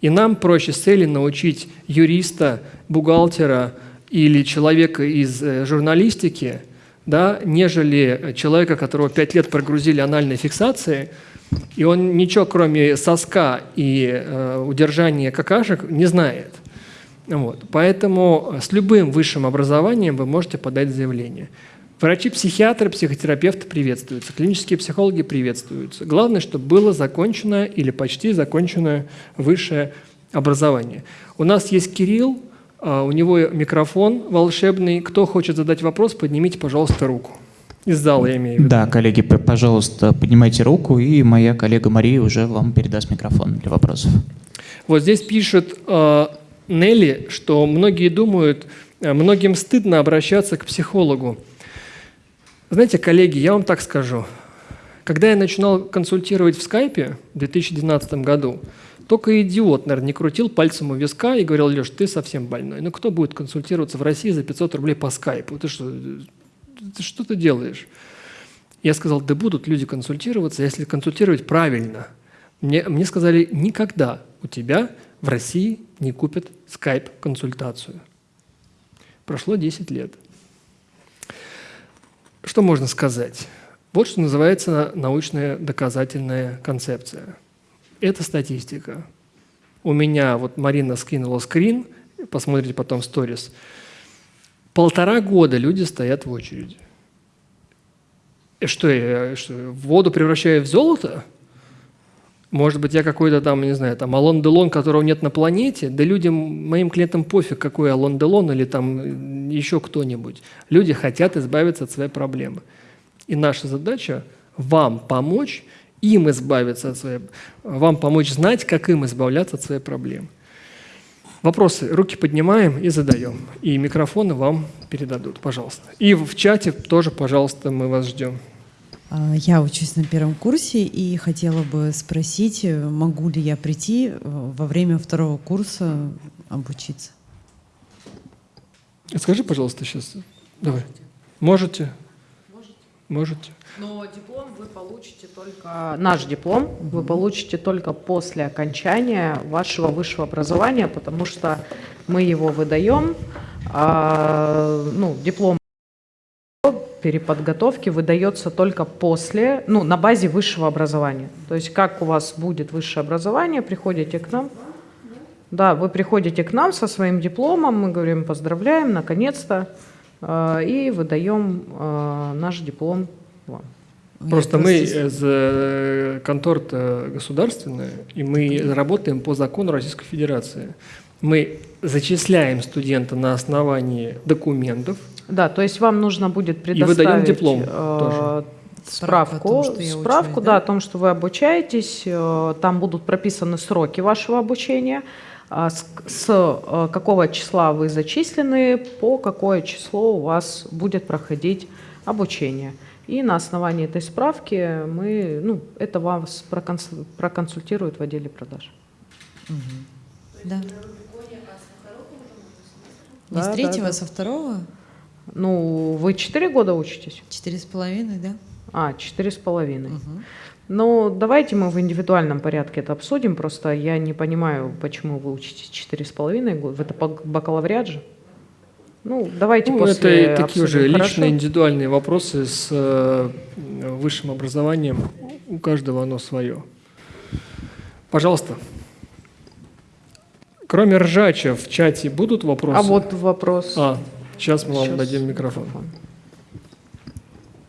И нам проще с целью научить юриста, бухгалтера или человека из э, журналистики, да, нежели человека, которого пять лет прогрузили анальной фиксацией, и он ничего, кроме соска и э, удержания какашек, не знает. Вот. Поэтому с любым высшим образованием вы можете подать заявление. Врачи-психиатры, психотерапевты приветствуются, клинические психологи приветствуются. Главное, чтобы было закончено или почти законченное высшее образование. У нас есть Кирилл, а, у него микрофон волшебный. Кто хочет задать вопрос, поднимите, пожалуйста, руку. Из зала я имею в виду. Да, коллеги, пожалуйста, поднимайте руку, и моя коллега Мария уже вам передаст микрофон для вопросов. Вот здесь пишет э, Нелли, что многие думают, э, многим стыдно обращаться к психологу. Знаете, коллеги, я вам так скажу. Когда я начинал консультировать в скайпе в 2012 году, только идиот, наверное, не крутил пальцем у виска и говорил, Леш, ты совсем больной. Ну кто будет консультироваться в России за 500 рублей по скайпу? Ты что, ты что ты делаешь? Я сказал, да будут люди консультироваться, если консультировать правильно. Мне, мне сказали, никогда у тебя в России не купят скайп-консультацию. Прошло 10 лет. Что можно сказать? Вот что называется научная доказательная концепция. Это статистика. У меня, вот Марина скинула скрин, посмотрите потом сторис. Полтора года люди стоят в очереди. И что, я что, воду превращаю в золото? Может быть, я какой-то там, не знаю, там Алон Делон, которого нет на планете, да людям, моим клиентам пофиг, какой Алон Делон или там еще кто-нибудь. Люди хотят избавиться от своей проблемы. И наша задача вам помочь им избавиться от своей, вам помочь знать, как им избавляться от своей проблемы. Вопросы руки поднимаем и задаем. И микрофоны вам передадут, пожалуйста. И в чате тоже, пожалуйста, мы вас ждем. А, я учусь на первом курсе и хотела бы спросить, могу ли я прийти э, во время второго курса обучиться? Скажи, пожалуйста, сейчас. Давай. Можете? Можете. можете. Но диплом вы получите только... Наш диплом вы получите только после окончания вашего высшего образования, потому что мы его выдаем. а, ну, диплом переподготовки выдается только после, ну, на базе высшего образования. То есть как у вас будет высшее образование, приходите к нам. Да, вы приходите к нам со своим дипломом, мы говорим, поздравляем, наконец-то, э, и выдаем э, наш диплом вам. Просто мы просто- э, контора государственная, и мы работаем по закону Российской Федерации. Мы зачисляем студента на основании документов. Да, то есть вам нужно будет И предоставить выдаем диплом э, тоже. Справку о справку, том, справку, учусь, да, да? о том, что вы обучаетесь, э, там будут прописаны сроки вашего обучения, а с, с, э, какого числа вы зачислены, по какое число у вас будет проходить обучение. И на основании этой справки мы, ну, это вас проконс- проконсультируют в отделе продаж. Да. Не Да, с да, третьего, да. а со второго? Ну, вы 4 года учитесь? Четыре с половиной, да? А, четыре с половиной. Ну, давайте мы в индивидуальном порядке это обсудим. Просто я не понимаю, почему вы учитесь четыре с половиной года. Это бак- бакалавриат же? Ну, давайте Ну, после это такие уже обсудим, личные, хорошо? индивидуальные вопросы с э, высшим образованием. У каждого оно свое. Пожалуйста. Кроме ржача в чате будут вопросы? А вот вопрос. А, сейчас мы вам Сейчас дадим микрофон.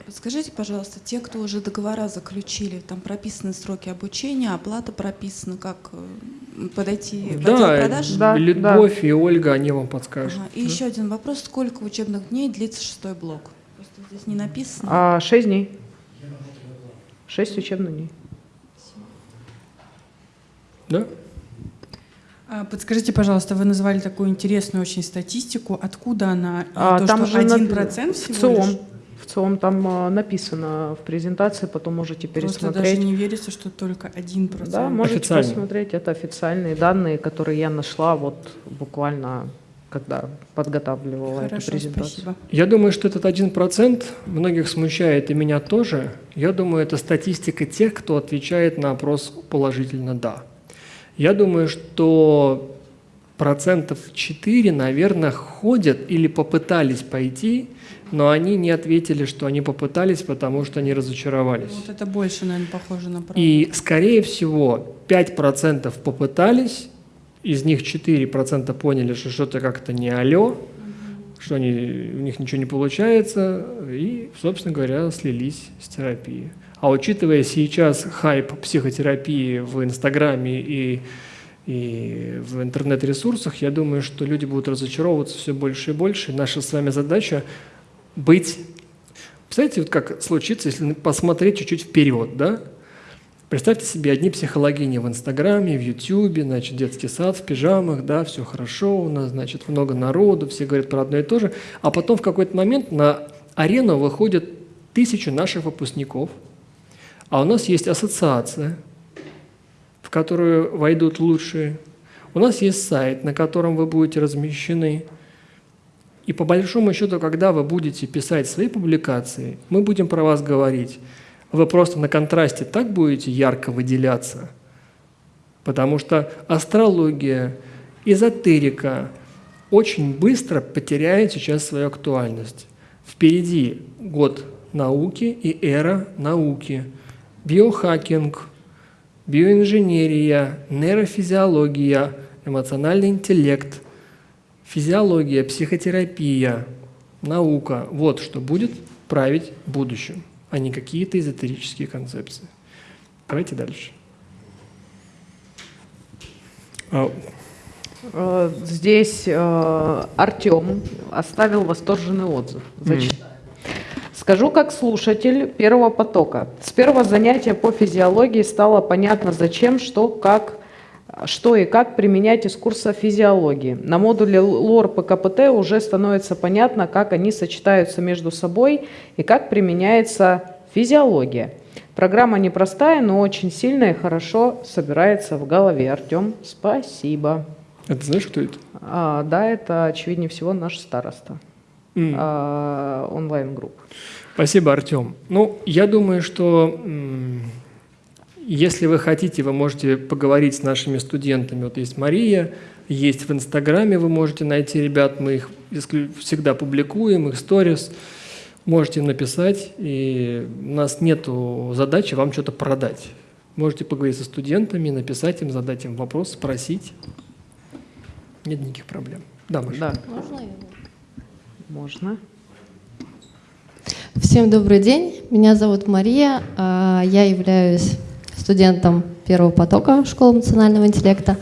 Подскажите, пожалуйста, те, кто уже договора заключили, там прописаны сроки обучения, оплата прописана, как э, подойти в отдел Да, продаж? Да, Любовь и Ольга, они вам подскажут. Ага. И еще один вопрос, сколько учебных дней длится шестой блок? Просто здесь не написано. А, шесть дней. Шесть учебных дней. Да? А, Подскажите, пожалуйста, вы назвали такую интересную очень статистику. Откуда она? А, то, там что же один напи- процент В всего ЦИОМ. лишь? В ЦИОМ там а, написано в презентации, потом можете Просто даже пересмотреть. не верится, что только один процент. Да, можете Официально. посмотреть. Это официальные данные, которые я нашла вот буквально, когда подготавливала эту Хорошо, презентацию. спасибо. Я думаю, что этот один процент многих смущает, и меня тоже. Я думаю, это статистика тех, кто отвечает на опрос положительно «да». Я думаю, что процентов 4, наверное, ходят или попытались пойти, но они не ответили, что они попытались, потому что они разочаровались. Вот это больше, наверное, похоже на правду. И, скорее всего, 5% попытались, из них 4% поняли, что что-то как-то не алё, что они, у них ничего не получается, и, собственно говоря, слились с терапией. А учитывая сейчас хайп психотерапии в Инстаграме и, и в интернет-ресурсах, я думаю, что люди будут разочаровываться все больше и больше. Наша с вами задача быть... Представляете, вот как случится, если посмотреть чуть-чуть вперед, да? Представьте себе одни психологини в Инстаграме, в Ютьюбе, значит, детский сад в пижамах, да, все хорошо у нас, значит, много народу, все говорят про одно и то же, а потом в какой-то момент на арену выходят тысячи наших выпускников, а у нас есть ассоциация, в которую войдут лучшие, у нас есть сайт, на котором вы будете размещены, и по большому счету, когда вы будете писать свои публикации, мы будем про вас говорить. Вы просто на контрасте так будете ярко выделяться, потому что астрология, эзотерика очень быстро потеряет сейчас свою актуальность. Впереди год науки и эра науки. Биохакинг, биоинженерия, нейрофизиология, эмоциональный интеллект, физиология, психотерапия, наука. Вот что будет править будущим, а не какие-то эзотерические концепции. Давайте дальше. А, Э, Здесь Артем оставил восторженный отзыв. Зачитаю. Скажу как слушатель первого потока. С первого занятия по физиологии стало понятно, зачем, что, как, что и как применять из курса физиологии. На модуле ЛОР ПКПТ уже становится понятно, как они сочетаются между собой и как применяется физиология. Программа непростая, но очень сильная и хорошо собирается в голове. Артем, спасибо. Это знаешь, кто это? А, да, это, очевиднее всего, наш староста М. а, онлайн-групп. Спасибо, Артем. Ну, я думаю, что если вы хотите, вы можете поговорить с нашими студентами. Вот есть Мария, есть в Инстаграме, вы можете найти ребят, мы их всегда публикуем, их сторис. Можете им написать, и у нас нет задачи вам что-то продать. Можете поговорить со студентами, написать им, задать им вопрос, спросить. Нет никаких проблем. Да, Маша. Да, Можно я? Можно. Всем добрый день. Меня зовут Мария. а, Я являюсь студентом первого потока школы эмоционального интеллекта.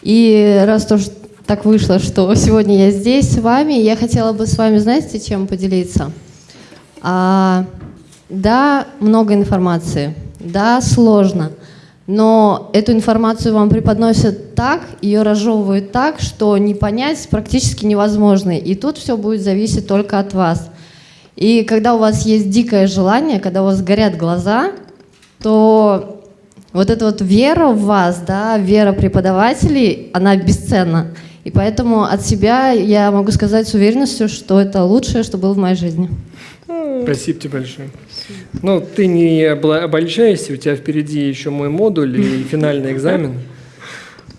И раз тоже так вышло, что сегодня я здесь с вами, я хотела бы с вами, знаете, чем поделиться? А, да, много информации. Да, сложно. Но эту информацию вам преподносят так, ее разжевывают так, что не понять практически невозможно. И тут все будет зависеть только от вас. И когда у вас есть дикое желание, когда у вас горят глаза, то вот эта вот вера в вас, да, вера преподавателей, она бесценна. И поэтому от себя я могу сказать с уверенностью, что это лучшее, что было в моей жизни. Спасибо тебе большое. Ну, ты не обольщайся, у тебя впереди еще мой модуль и финальный экзамен.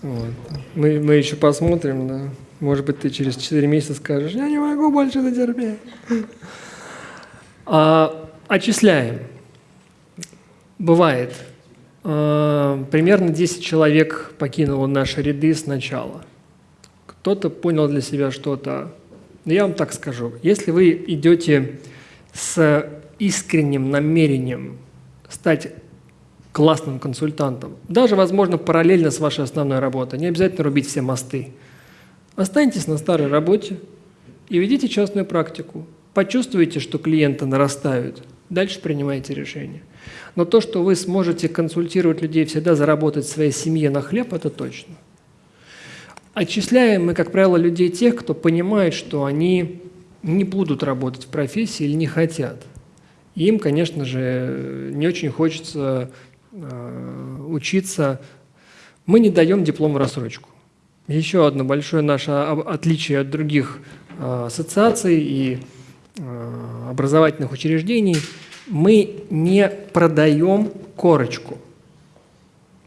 Вот. Мы, мы еще посмотрим, да. Может быть, ты через 4 месяца скажешь, я не могу больше это терпеть. А, отчисляем. Бывает. А, примерно 10 человек покинуло наши ряды сначала. Кто-то понял для себя что-то. Я вам так скажу. Если вы идете с искренним намерением стать классным консультантом, даже, возможно, параллельно с вашей основной работой, не обязательно рубить все мосты. Останьтесь на старой работе и ведите частную практику. Почувствуйте, что клиенты нарастают, дальше принимайте решение. Но то, что вы сможете консультировать людей, всегда заработать своей семье на хлеб, это точно. Отчисляем мы, как правило, людей тех, кто понимает, что они не будут работать в профессии или не хотят. Им, конечно же, не очень хочется э, учиться. Мы не даем диплом в рассрочку. Еще одно большое наше отличие от других э, ассоциаций и э, образовательных учреждений – мы не продаем корочку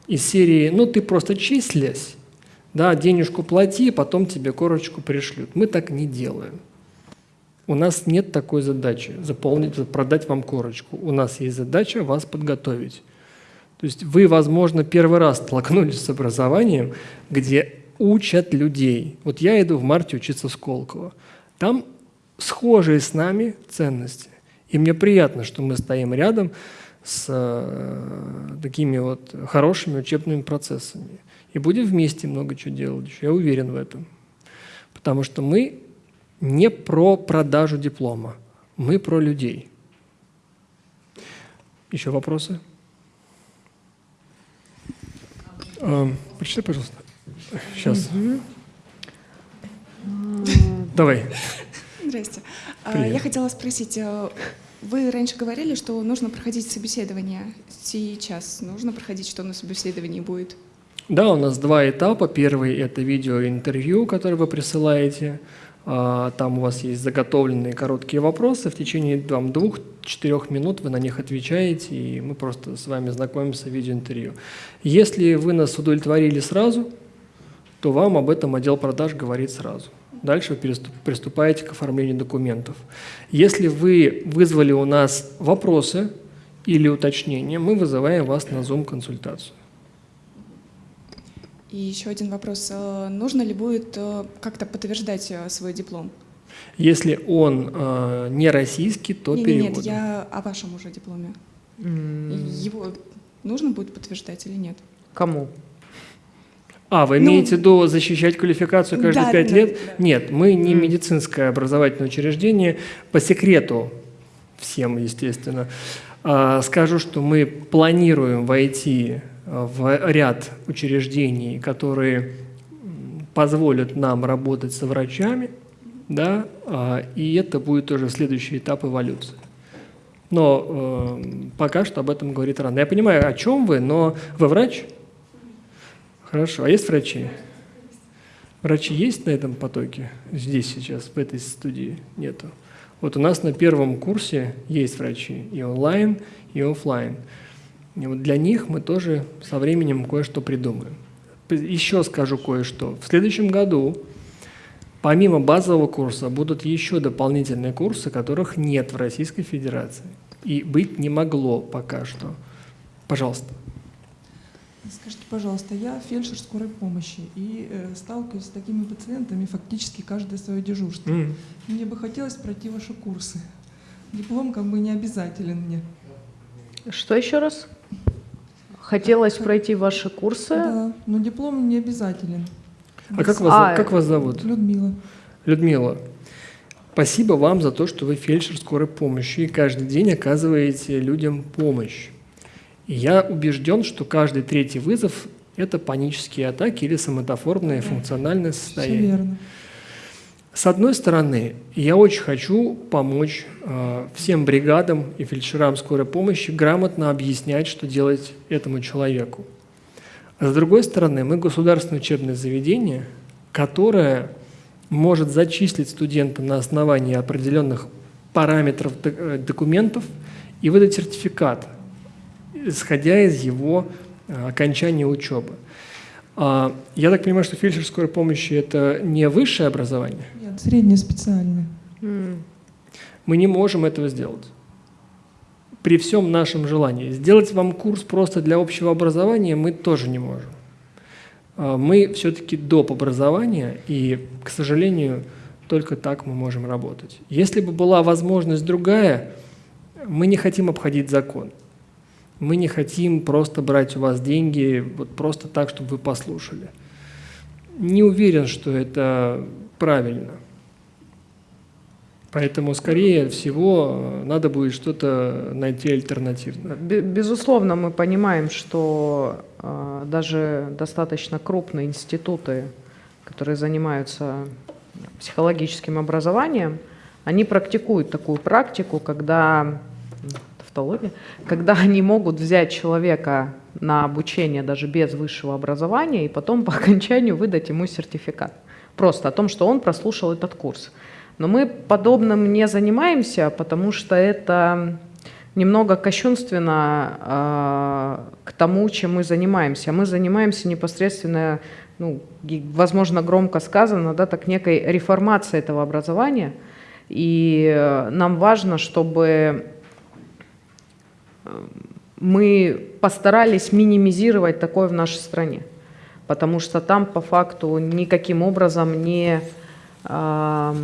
из серии «ну ты просто числясь, да, денежку плати, потом тебе корочку пришлют». Мы так не делаем. У нас нет такой задачи заполнить, продать вам корочку. У нас есть задача вас подготовить. То есть вы, возможно, первый раз столкнулись с образованием, где учат людей. Вот я иду в марте учиться в Сколково. Там схожие с нами ценности. И мне приятно, что мы стоим рядом с э, такими вот хорошими учебными процессами. И будем вместе много чего делать. Я уверен в этом. Потому что мы не про продажу диплома, мы про людей. Еще вопросы? Эм, Прочитай, пожалуйста. Сейчас. Давай. Здрасте. А, Привет. Я хотела спросить, э, вы раньше говорили, что нужно проходить собеседование. Сейчас нужно проходить, что на собеседовании будет? Да, у нас два этапа. Первый – это видеоинтервью, которое вы присылаете. А, Там у вас есть заготовленные короткие вопросы. В течение двух-четырех минут вы на них отвечаете, и мы просто с вами знакомимся в видеоинтервью. Если вы нас удовлетворили сразу, то вам об этом отдел продаж говорит сразу. Дальше вы приступаете к оформлению документов. Если вы вызвали у нас вопросы или уточнения, мы вызываем вас на Zoom-консультацию. И еще один вопрос. Э, Нужно ли будет э, как-то подтверждать э, свой диплом? Если он э, не российский, то переводом. Нет, я о вашем уже дипломе. Его нужно будет подтверждать или нет? Кому? А, вы Ну, имеете в виду защищать квалификацию каждые да, пять да, лет? да. Нет, мы не медицинское образовательное учреждение. По секрету, всем, естественно, а, скажу, что мы планируем войти в ряд учреждений, которые позволят нам работать со врачами, да, а, и это будет тоже следующий этап эволюции. Но э, пока что об этом говорит рано. Я понимаю, о чем вы, но вы врач? Хорошо. А есть врачи? Врачи есть на этом потоке? Здесь сейчас, в этой студии? Нету. Вот у нас на первом курсе есть врачи и онлайн, и офлайн. И вот для них мы тоже со временем кое-что придумаем. Еще скажу кое-что. В следующем году помимо базового курса будут еще дополнительные курсы, которых нет в Российской Федерации. И быть не могло пока что. Пожалуйста. Скажите, пожалуйста, я фельдшер скорой помощи и э, сталкиваюсь с такими пациентами фактически каждое свое дежурство. М. Мне бы хотелось пройти ваши курсы. Диплом как бы не обязателен мне. Что еще раз? Хотелось пройти ваши курсы. Да, но диплом не обязателен. А как вас, А, как вас зовут? Людмила. Людмила, спасибо вам за то, что вы фельдшер скорой помощи и каждый день оказываете людям помощь. И я убежден, что каждый третий вызов – это панические атаки или соматоформное функциональное Все состояние. верно. С одной стороны, я очень хочу помочь э, всем бригадам и фельдшерам скорой помощи грамотно объяснять, что делать этому человеку. А с другой стороны, мы государственное учебное заведение, которое может зачислить студента на основании определенных параметров э, документов и выдать сертификат, исходя из его э, окончания учебы. А, Я так понимаю, что фельдшер скорой помощи – это не высшее образование? Нет, среднее специальное. Мы не можем этого сделать. При всем нашем желании. Сделать вам курс просто для общего образования мы тоже не можем. А, Мы все-таки доп. образования, и, к сожалению, только так мы можем работать. Если бы была возможность другая, мы не хотим обходить закон. Мы не хотим просто брать у вас деньги вот просто так, чтобы вы послушали. Не уверен, что это правильно. Поэтому, скорее всего, надо будет что-то найти альтернативное. Бе- Безусловно, мы понимаем, что э, даже достаточно крупные институты, которые занимаются психологическим образованием, они практикуют такую практику, когда тавтология, когда они могут взять человека на обучение даже без высшего образования и потом по окончанию выдать ему сертификат. Просто о том, что он прослушал этот курс. Но мы подобным не занимаемся, потому что это немного кощунственно а, к тому, чем мы занимаемся. Мы занимаемся непосредственно, ну, возможно, громко сказано, да, так некой реформацией этого образования. И э, нам важно, чтобы э, мы постарались минимизировать такое в нашей стране, потому что там по факту никаким образом не а,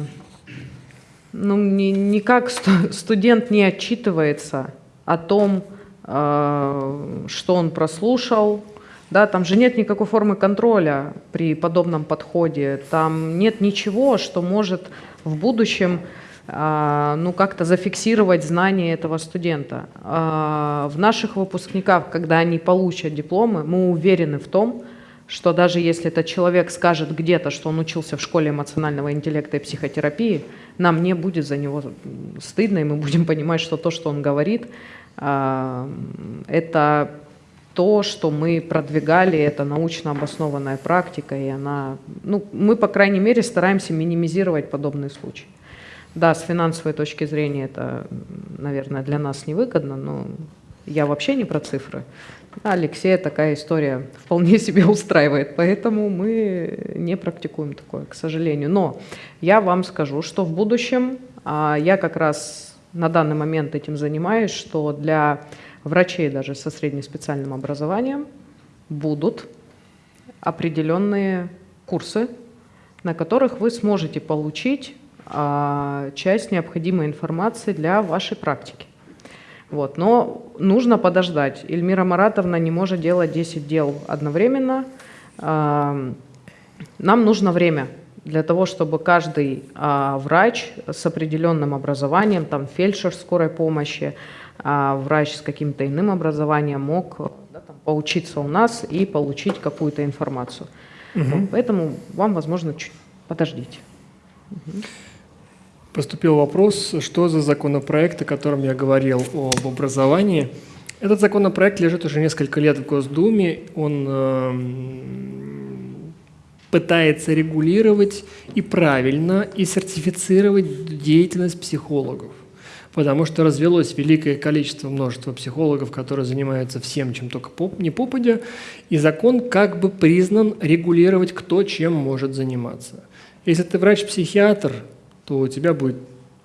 ну, ни- никак сту- студент не отчитывается о том, а, что он прослушал. Да, там же нет никакой формы контроля при подобном подходе. Там нет ничего, что может в будущем ну, как-то зафиксировать знания этого студента. А, В наших выпускниках, когда они получат дипломы, мы уверены в том, что даже если этот человек скажет где-то, что он учился в школе эмоционального интеллекта и психотерапии, нам не будет за него стыдно, и мы будем понимать, что то, что он говорит, а, это то, что мы продвигали, это научно обоснованная практика, и она, ну, мы, по крайней мере, стараемся минимизировать подобные случаи. Да, с финансовой точки зрения это, наверное, для нас невыгодно, но я вообще не про цифры. А Алексея такая история вполне себе устраивает, поэтому мы не практикуем такое, к сожалению. Но я вам скажу, что в будущем, а, я как раз на данный момент этим занимаюсь, что для врачей даже со среднеспециальным образованием будут определенные курсы, на которых вы сможете получить часть необходимой информации для вашей практики. Вот. Но нужно подождать. Эльмира Маратовна не может делать 10 дел одновременно. А, Нам нужно время для того, чтобы каждый а, врач с определенным образованием, там фельдшер скорой помощи, а, врач с каким-то иным образованием мог да, там, поучиться у нас и получить какую-то информацию. Вот. Поэтому вам, возможно, чуть подождите. Поступил вопрос, что за законопроект, о котором я говорил об образовании. Этот законопроект лежит уже несколько лет в Госдуме. Он эм, пытается регулировать и правильно, и сертифицировать деятельность психологов. Потому что развелось великое количество, множество психологов, которые занимаются всем, чем только поп, не попадя, и закон как бы признан регулировать, кто чем может заниматься. Если ты врач-психиатр, то у тебя будет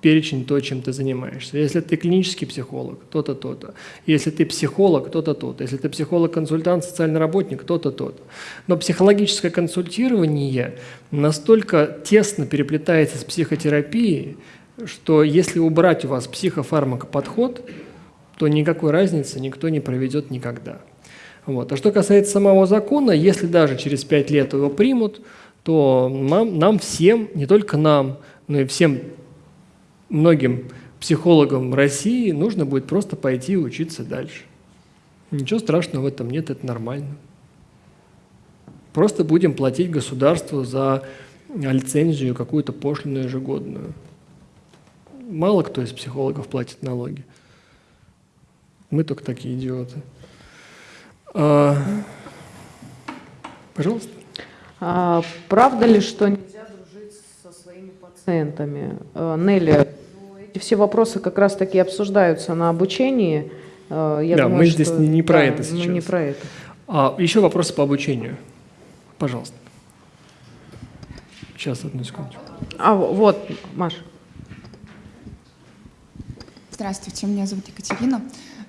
перечень то, чем ты занимаешься. Если ты клинический психолог, то-то, то-то. Если ты психолог, то-то, то-то. Если ты психолог-консультант, социальный работник, то-то, то-то. Но психологическое консультирование настолько тесно переплетается с психотерапией, что если убрать у вас психофармакоподход, то никакой разницы никто не проведет никогда. Вот. А что касается самого закона, если даже через пять лет его примут, то нам, нам всем, не только нам, но и всем многим психологам России нужно будет просто пойти учиться дальше. Ничего страшного в этом нет, это нормально. Просто будем платить государству за лицензию какую-то пошлину ежегодную. Мало кто из психологов платит налоги. Мы только такие идиоты. А, пожалуйста. А, правда ли, что нельзя дружить со своими пациентами? А, Нелли, эти все вопросы как раз-таки обсуждаются на обучении. А, я да, думаю, мы что- здесь не, не про да, это сейчас. Мы не про это. А, еще вопросы по обучению. Пожалуйста. Сейчас, одну секундочку. А вот, Маша. Здравствуйте, меня зовут Екатерина.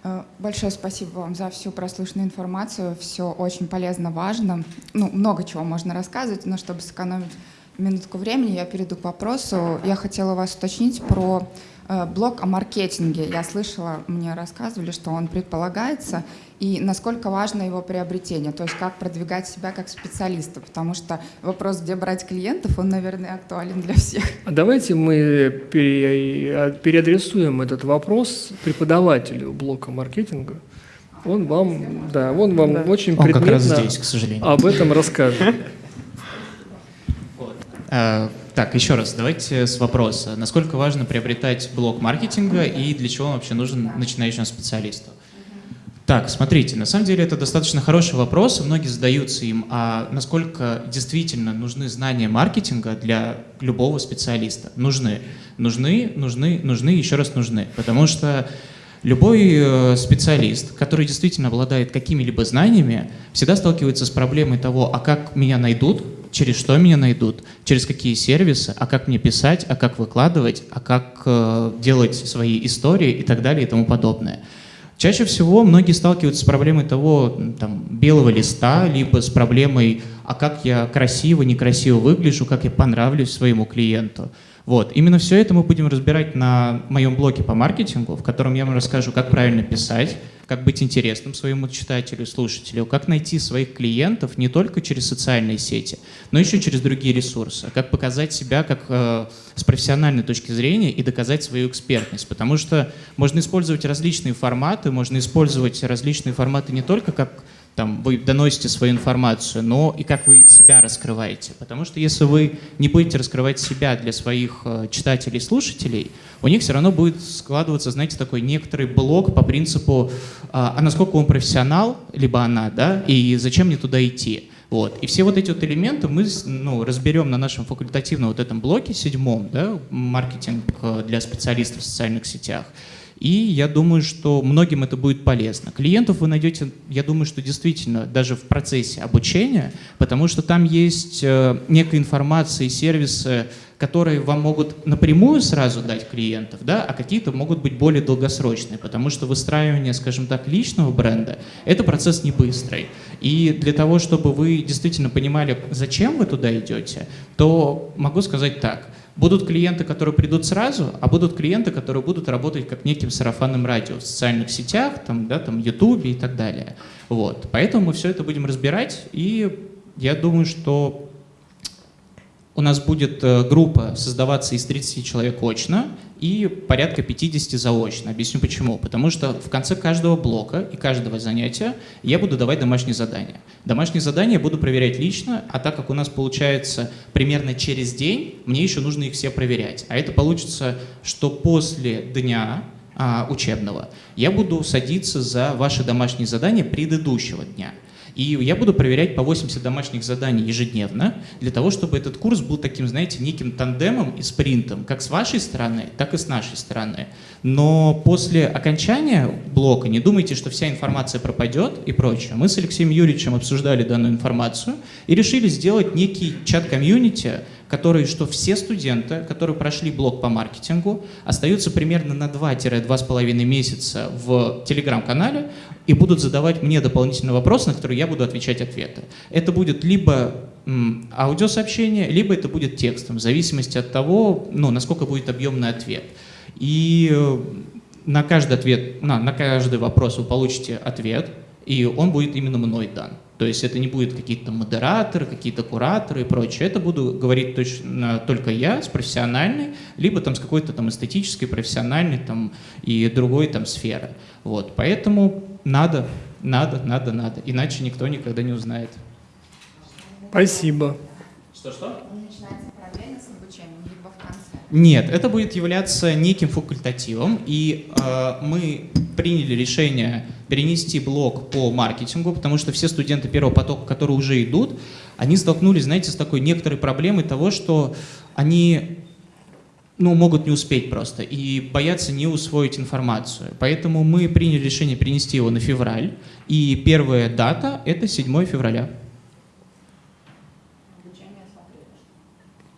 Э, Большое спасибо вам за всю прослушанную информацию. Все очень полезно, важно. Ну, много чего можно рассказывать, но чтобы сэкономить минутку времени, я перейду к вопросу. Я хотела вас уточнить про э, блог о маркетинге. Я слышала, мне рассказывали, что он предполагается, и насколько важно его приобретение, то есть как продвигать себя как специалиста, потому что вопрос, где брать клиентов, он, наверное, актуален для всех. А давайте мы пере- переадресуем этот вопрос преподавателю блока маркетинга. Он вам, да, он вам Да. очень Он как раз предметно здесь, к сожалению. об этом расскажет. Э, Так, еще раз, давайте с вопроса. Насколько важно приобретать блок маркетинга и для чего он вообще нужен начинающему специалисту? Так, смотрите, на самом деле это достаточно хороший вопрос, и многие задаются им, а насколько действительно нужны знания маркетинга для любого специалиста? Нужны. Нужны, нужны, нужны, еще раз нужны. Потому что любой э, специалист, который действительно обладает какими-либо знаниями, всегда сталкивается с проблемой того, а как меня найдут, через что меня найдут, через какие сервисы, а как мне писать, а как выкладывать, а как э, делать свои истории и так далее и тому подобное. Чаще всего многие сталкиваются с проблемой того, там, белого листа, либо с проблемой, а как я красиво, некрасиво выгляжу, как я понравлюсь своему клиенту. Вот. Именно все это мы будем разбирать на моем блоге по маркетингу, в котором я вам расскажу, как правильно писать, как быть интересным своему читателю, слушателю, как найти своих клиентов не только через социальные сети, но еще через другие ресурсы, как показать себя как э, с профессиональной точки зрения и доказать свою экспертность, потому что можно использовать различные форматы, можно использовать различные форматы не только как там, вы доносите свою информацию, но и как вы себя раскрываете. Потому что если вы не будете раскрывать себя для своих э, читателей и слушателей, у них все равно будет складываться, знаете, такой некоторый блок по принципу, а, а насколько он профессионал, либо она, да, и зачем мне туда идти. Вот. И все вот эти вот элементы мы ну, разберем на нашем факультативном вот этом блоке седьмом, да, маркетинг э, для специалистов в социальных сетях. И я думаю, что многим это будет полезно. Клиентов вы найдете, я думаю, что действительно даже в процессе обучения, потому что там есть э, некая информация и сервисы, которые вам могут напрямую сразу дать клиентов, да, а какие-то могут быть более долгосрочные, потому что выстраивание, скажем так, личного бренда – это процесс не быстрый. И для того, чтобы вы действительно понимали, зачем вы туда идете, то могу сказать так – Будут клиенты, которые придут сразу, а будут клиенты, которые будут работать как неким сарафанным радио в социальных сетях, там, да, там, Ютубе и так далее. Вот. Поэтому мы все это будем разбирать, и я думаю, что у нас будет э, группа создаваться из 30 человек очно и порядка 50 заочно. Объясню почему. Потому что в конце каждого блока и каждого занятия я буду давать домашние задания. Домашние задания буду проверять лично, а так как у нас получается примерно через день, мне еще нужно их все проверять. А это получится, что после дня а, учебного я буду садиться за ваши домашние задания предыдущего дня. И я буду проверять по 80 домашних заданий ежедневно, для того, чтобы этот курс был таким, знаете, неким тандемом и спринтом, как с вашей стороны, так и с нашей стороны. Но после окончания блока не думайте, что вся информация пропадет и прочее. Мы с Алексеем Юрьевичем обсуждали данную информацию и решили сделать некий чат-комьюнити, который, что все студенты, которые прошли блок по маркетингу, остаются примерно на 2-2,5 месяца в телеграм-канале и будут задавать мне дополнительные вопросы, на которые я буду отвечать ответы. Это будет либо аудиосообщение, либо это будет текстом, в зависимости от того, ну, насколько будет объемный ответ. И э, на каждый ответ, на, на каждый вопрос вы получите ответ, и он будет именно мной дан. То есть это не будет какие-то модераторы, какие-то кураторы и прочее. Это буду говорить точно только я с профессиональной, либо там с какой-то там эстетической, профессиональной там и другой там сферы. Вот. Поэтому надо, надо, надо, надо. Иначе никто никогда не узнает. Спасибо. Что-что? Начинается параллельно с обучением, либо в конце? Нет, это будет являться неким факультативом, и э, мы приняли решение перенести блок по маркетингу, потому что все студенты первого потока, которые уже идут, они столкнулись, знаете, с такой некоторой проблемой того, что они ну, могут не успеть просто и боятся не усвоить информацию. Поэтому мы приняли решение перенести его на февраль, и первая дата — это 7 февраля.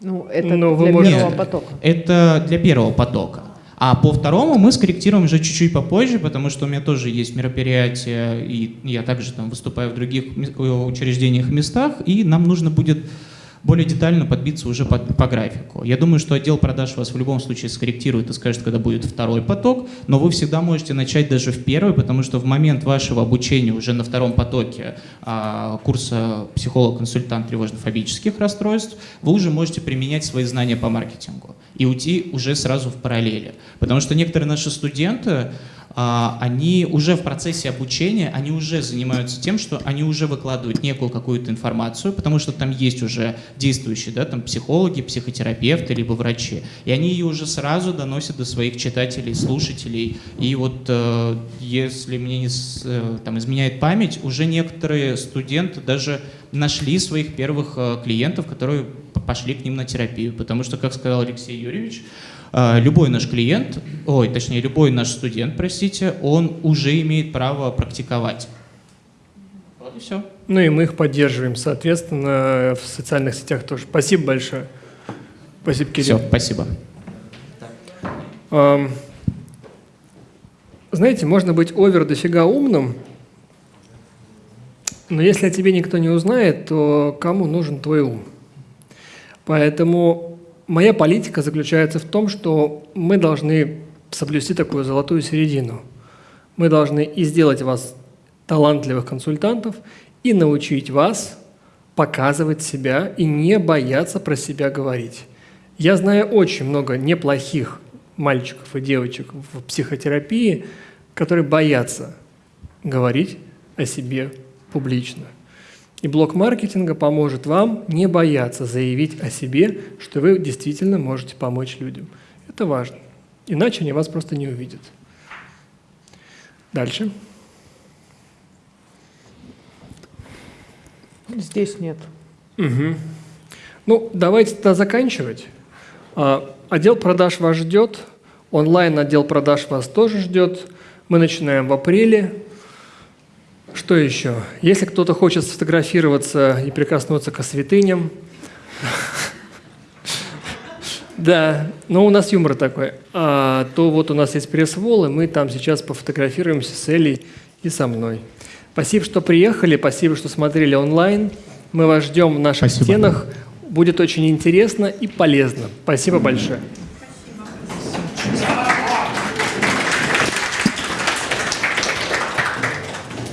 Ну, это Но вы для можете- первого Нет, потока. Это для первого потока. А по второму мы скорректируем уже чуть-чуть попозже, потому что у меня тоже есть мероприятия, и я также там выступаю в других э, учреждениях местах, и нам нужно будет более детально подбиться уже по, по графику. Я думаю, что отдел продаж вас в любом случае скорректирует и скажет, когда будет второй поток, но вы всегда можете начать даже в первый, потому что в момент вашего обучения уже на втором потоке а, курса психолог-консультант тревожно-фобических расстройств, вы уже можете применять свои знания по маркетингу и уйти уже сразу в параллели. Потому что некоторые наши студенты, они уже в процессе обучения, они уже занимаются тем, что они уже выкладывают некую какую-то информацию, потому что там есть уже действующие, да, там психологи, психотерапевты, либо врачи, и они ее уже сразу доносят до своих читателей, слушателей, и вот э, если мне не э, там, изменяет память, уже некоторые студенты даже нашли своих первых э, клиентов, которые пошли к ним на терапию, потому что, как сказал Алексей Юрьевич, а, любой наш клиент, ой, точнее, любой наш студент, простите, он уже имеет право практиковать. Вот и все. Ну и мы их поддерживаем, соответственно, в социальных сетях тоже. Спасибо большое. Спасибо, Кирилл. Все, спасибо. Знаете, можно быть овер дофига умным, но если о тебе никто не узнает, то кому нужен твой ум? Поэтому моя политика заключается в том, что мы должны соблюсти такую золотую середину. Мы должны и сделать вас талантливых консультантов, и научить вас показывать себя и не бояться про себя говорить. Я знаю очень много неплохих мальчиков и девочек в психотерапии, которые боятся говорить о себе публично. И блок маркетинга поможет вам не бояться заявить о себе, что вы действительно можете помочь людям. Это важно. Иначе они вас просто не увидят. Дальше. Здесь нет. Мгм. Ну, давайте тогда заканчивать. А, Отдел продаж вас ждет, онлайн отдел продаж вас тоже ждет. Мы начинаем в апреле. Что еще? Если кто-то хочет сфотографироваться и прикоснуться к святыням, да, но у нас юмор такой, а, то вот у нас есть пресс-вол, и мы там сейчас пофотографируемся с Элей и со мной. Спасибо, что приехали, спасибо, что смотрели онлайн. Мы вас ждем в наших Спасибо. стенах. Будет очень интересно и полезно. Спасибо большое.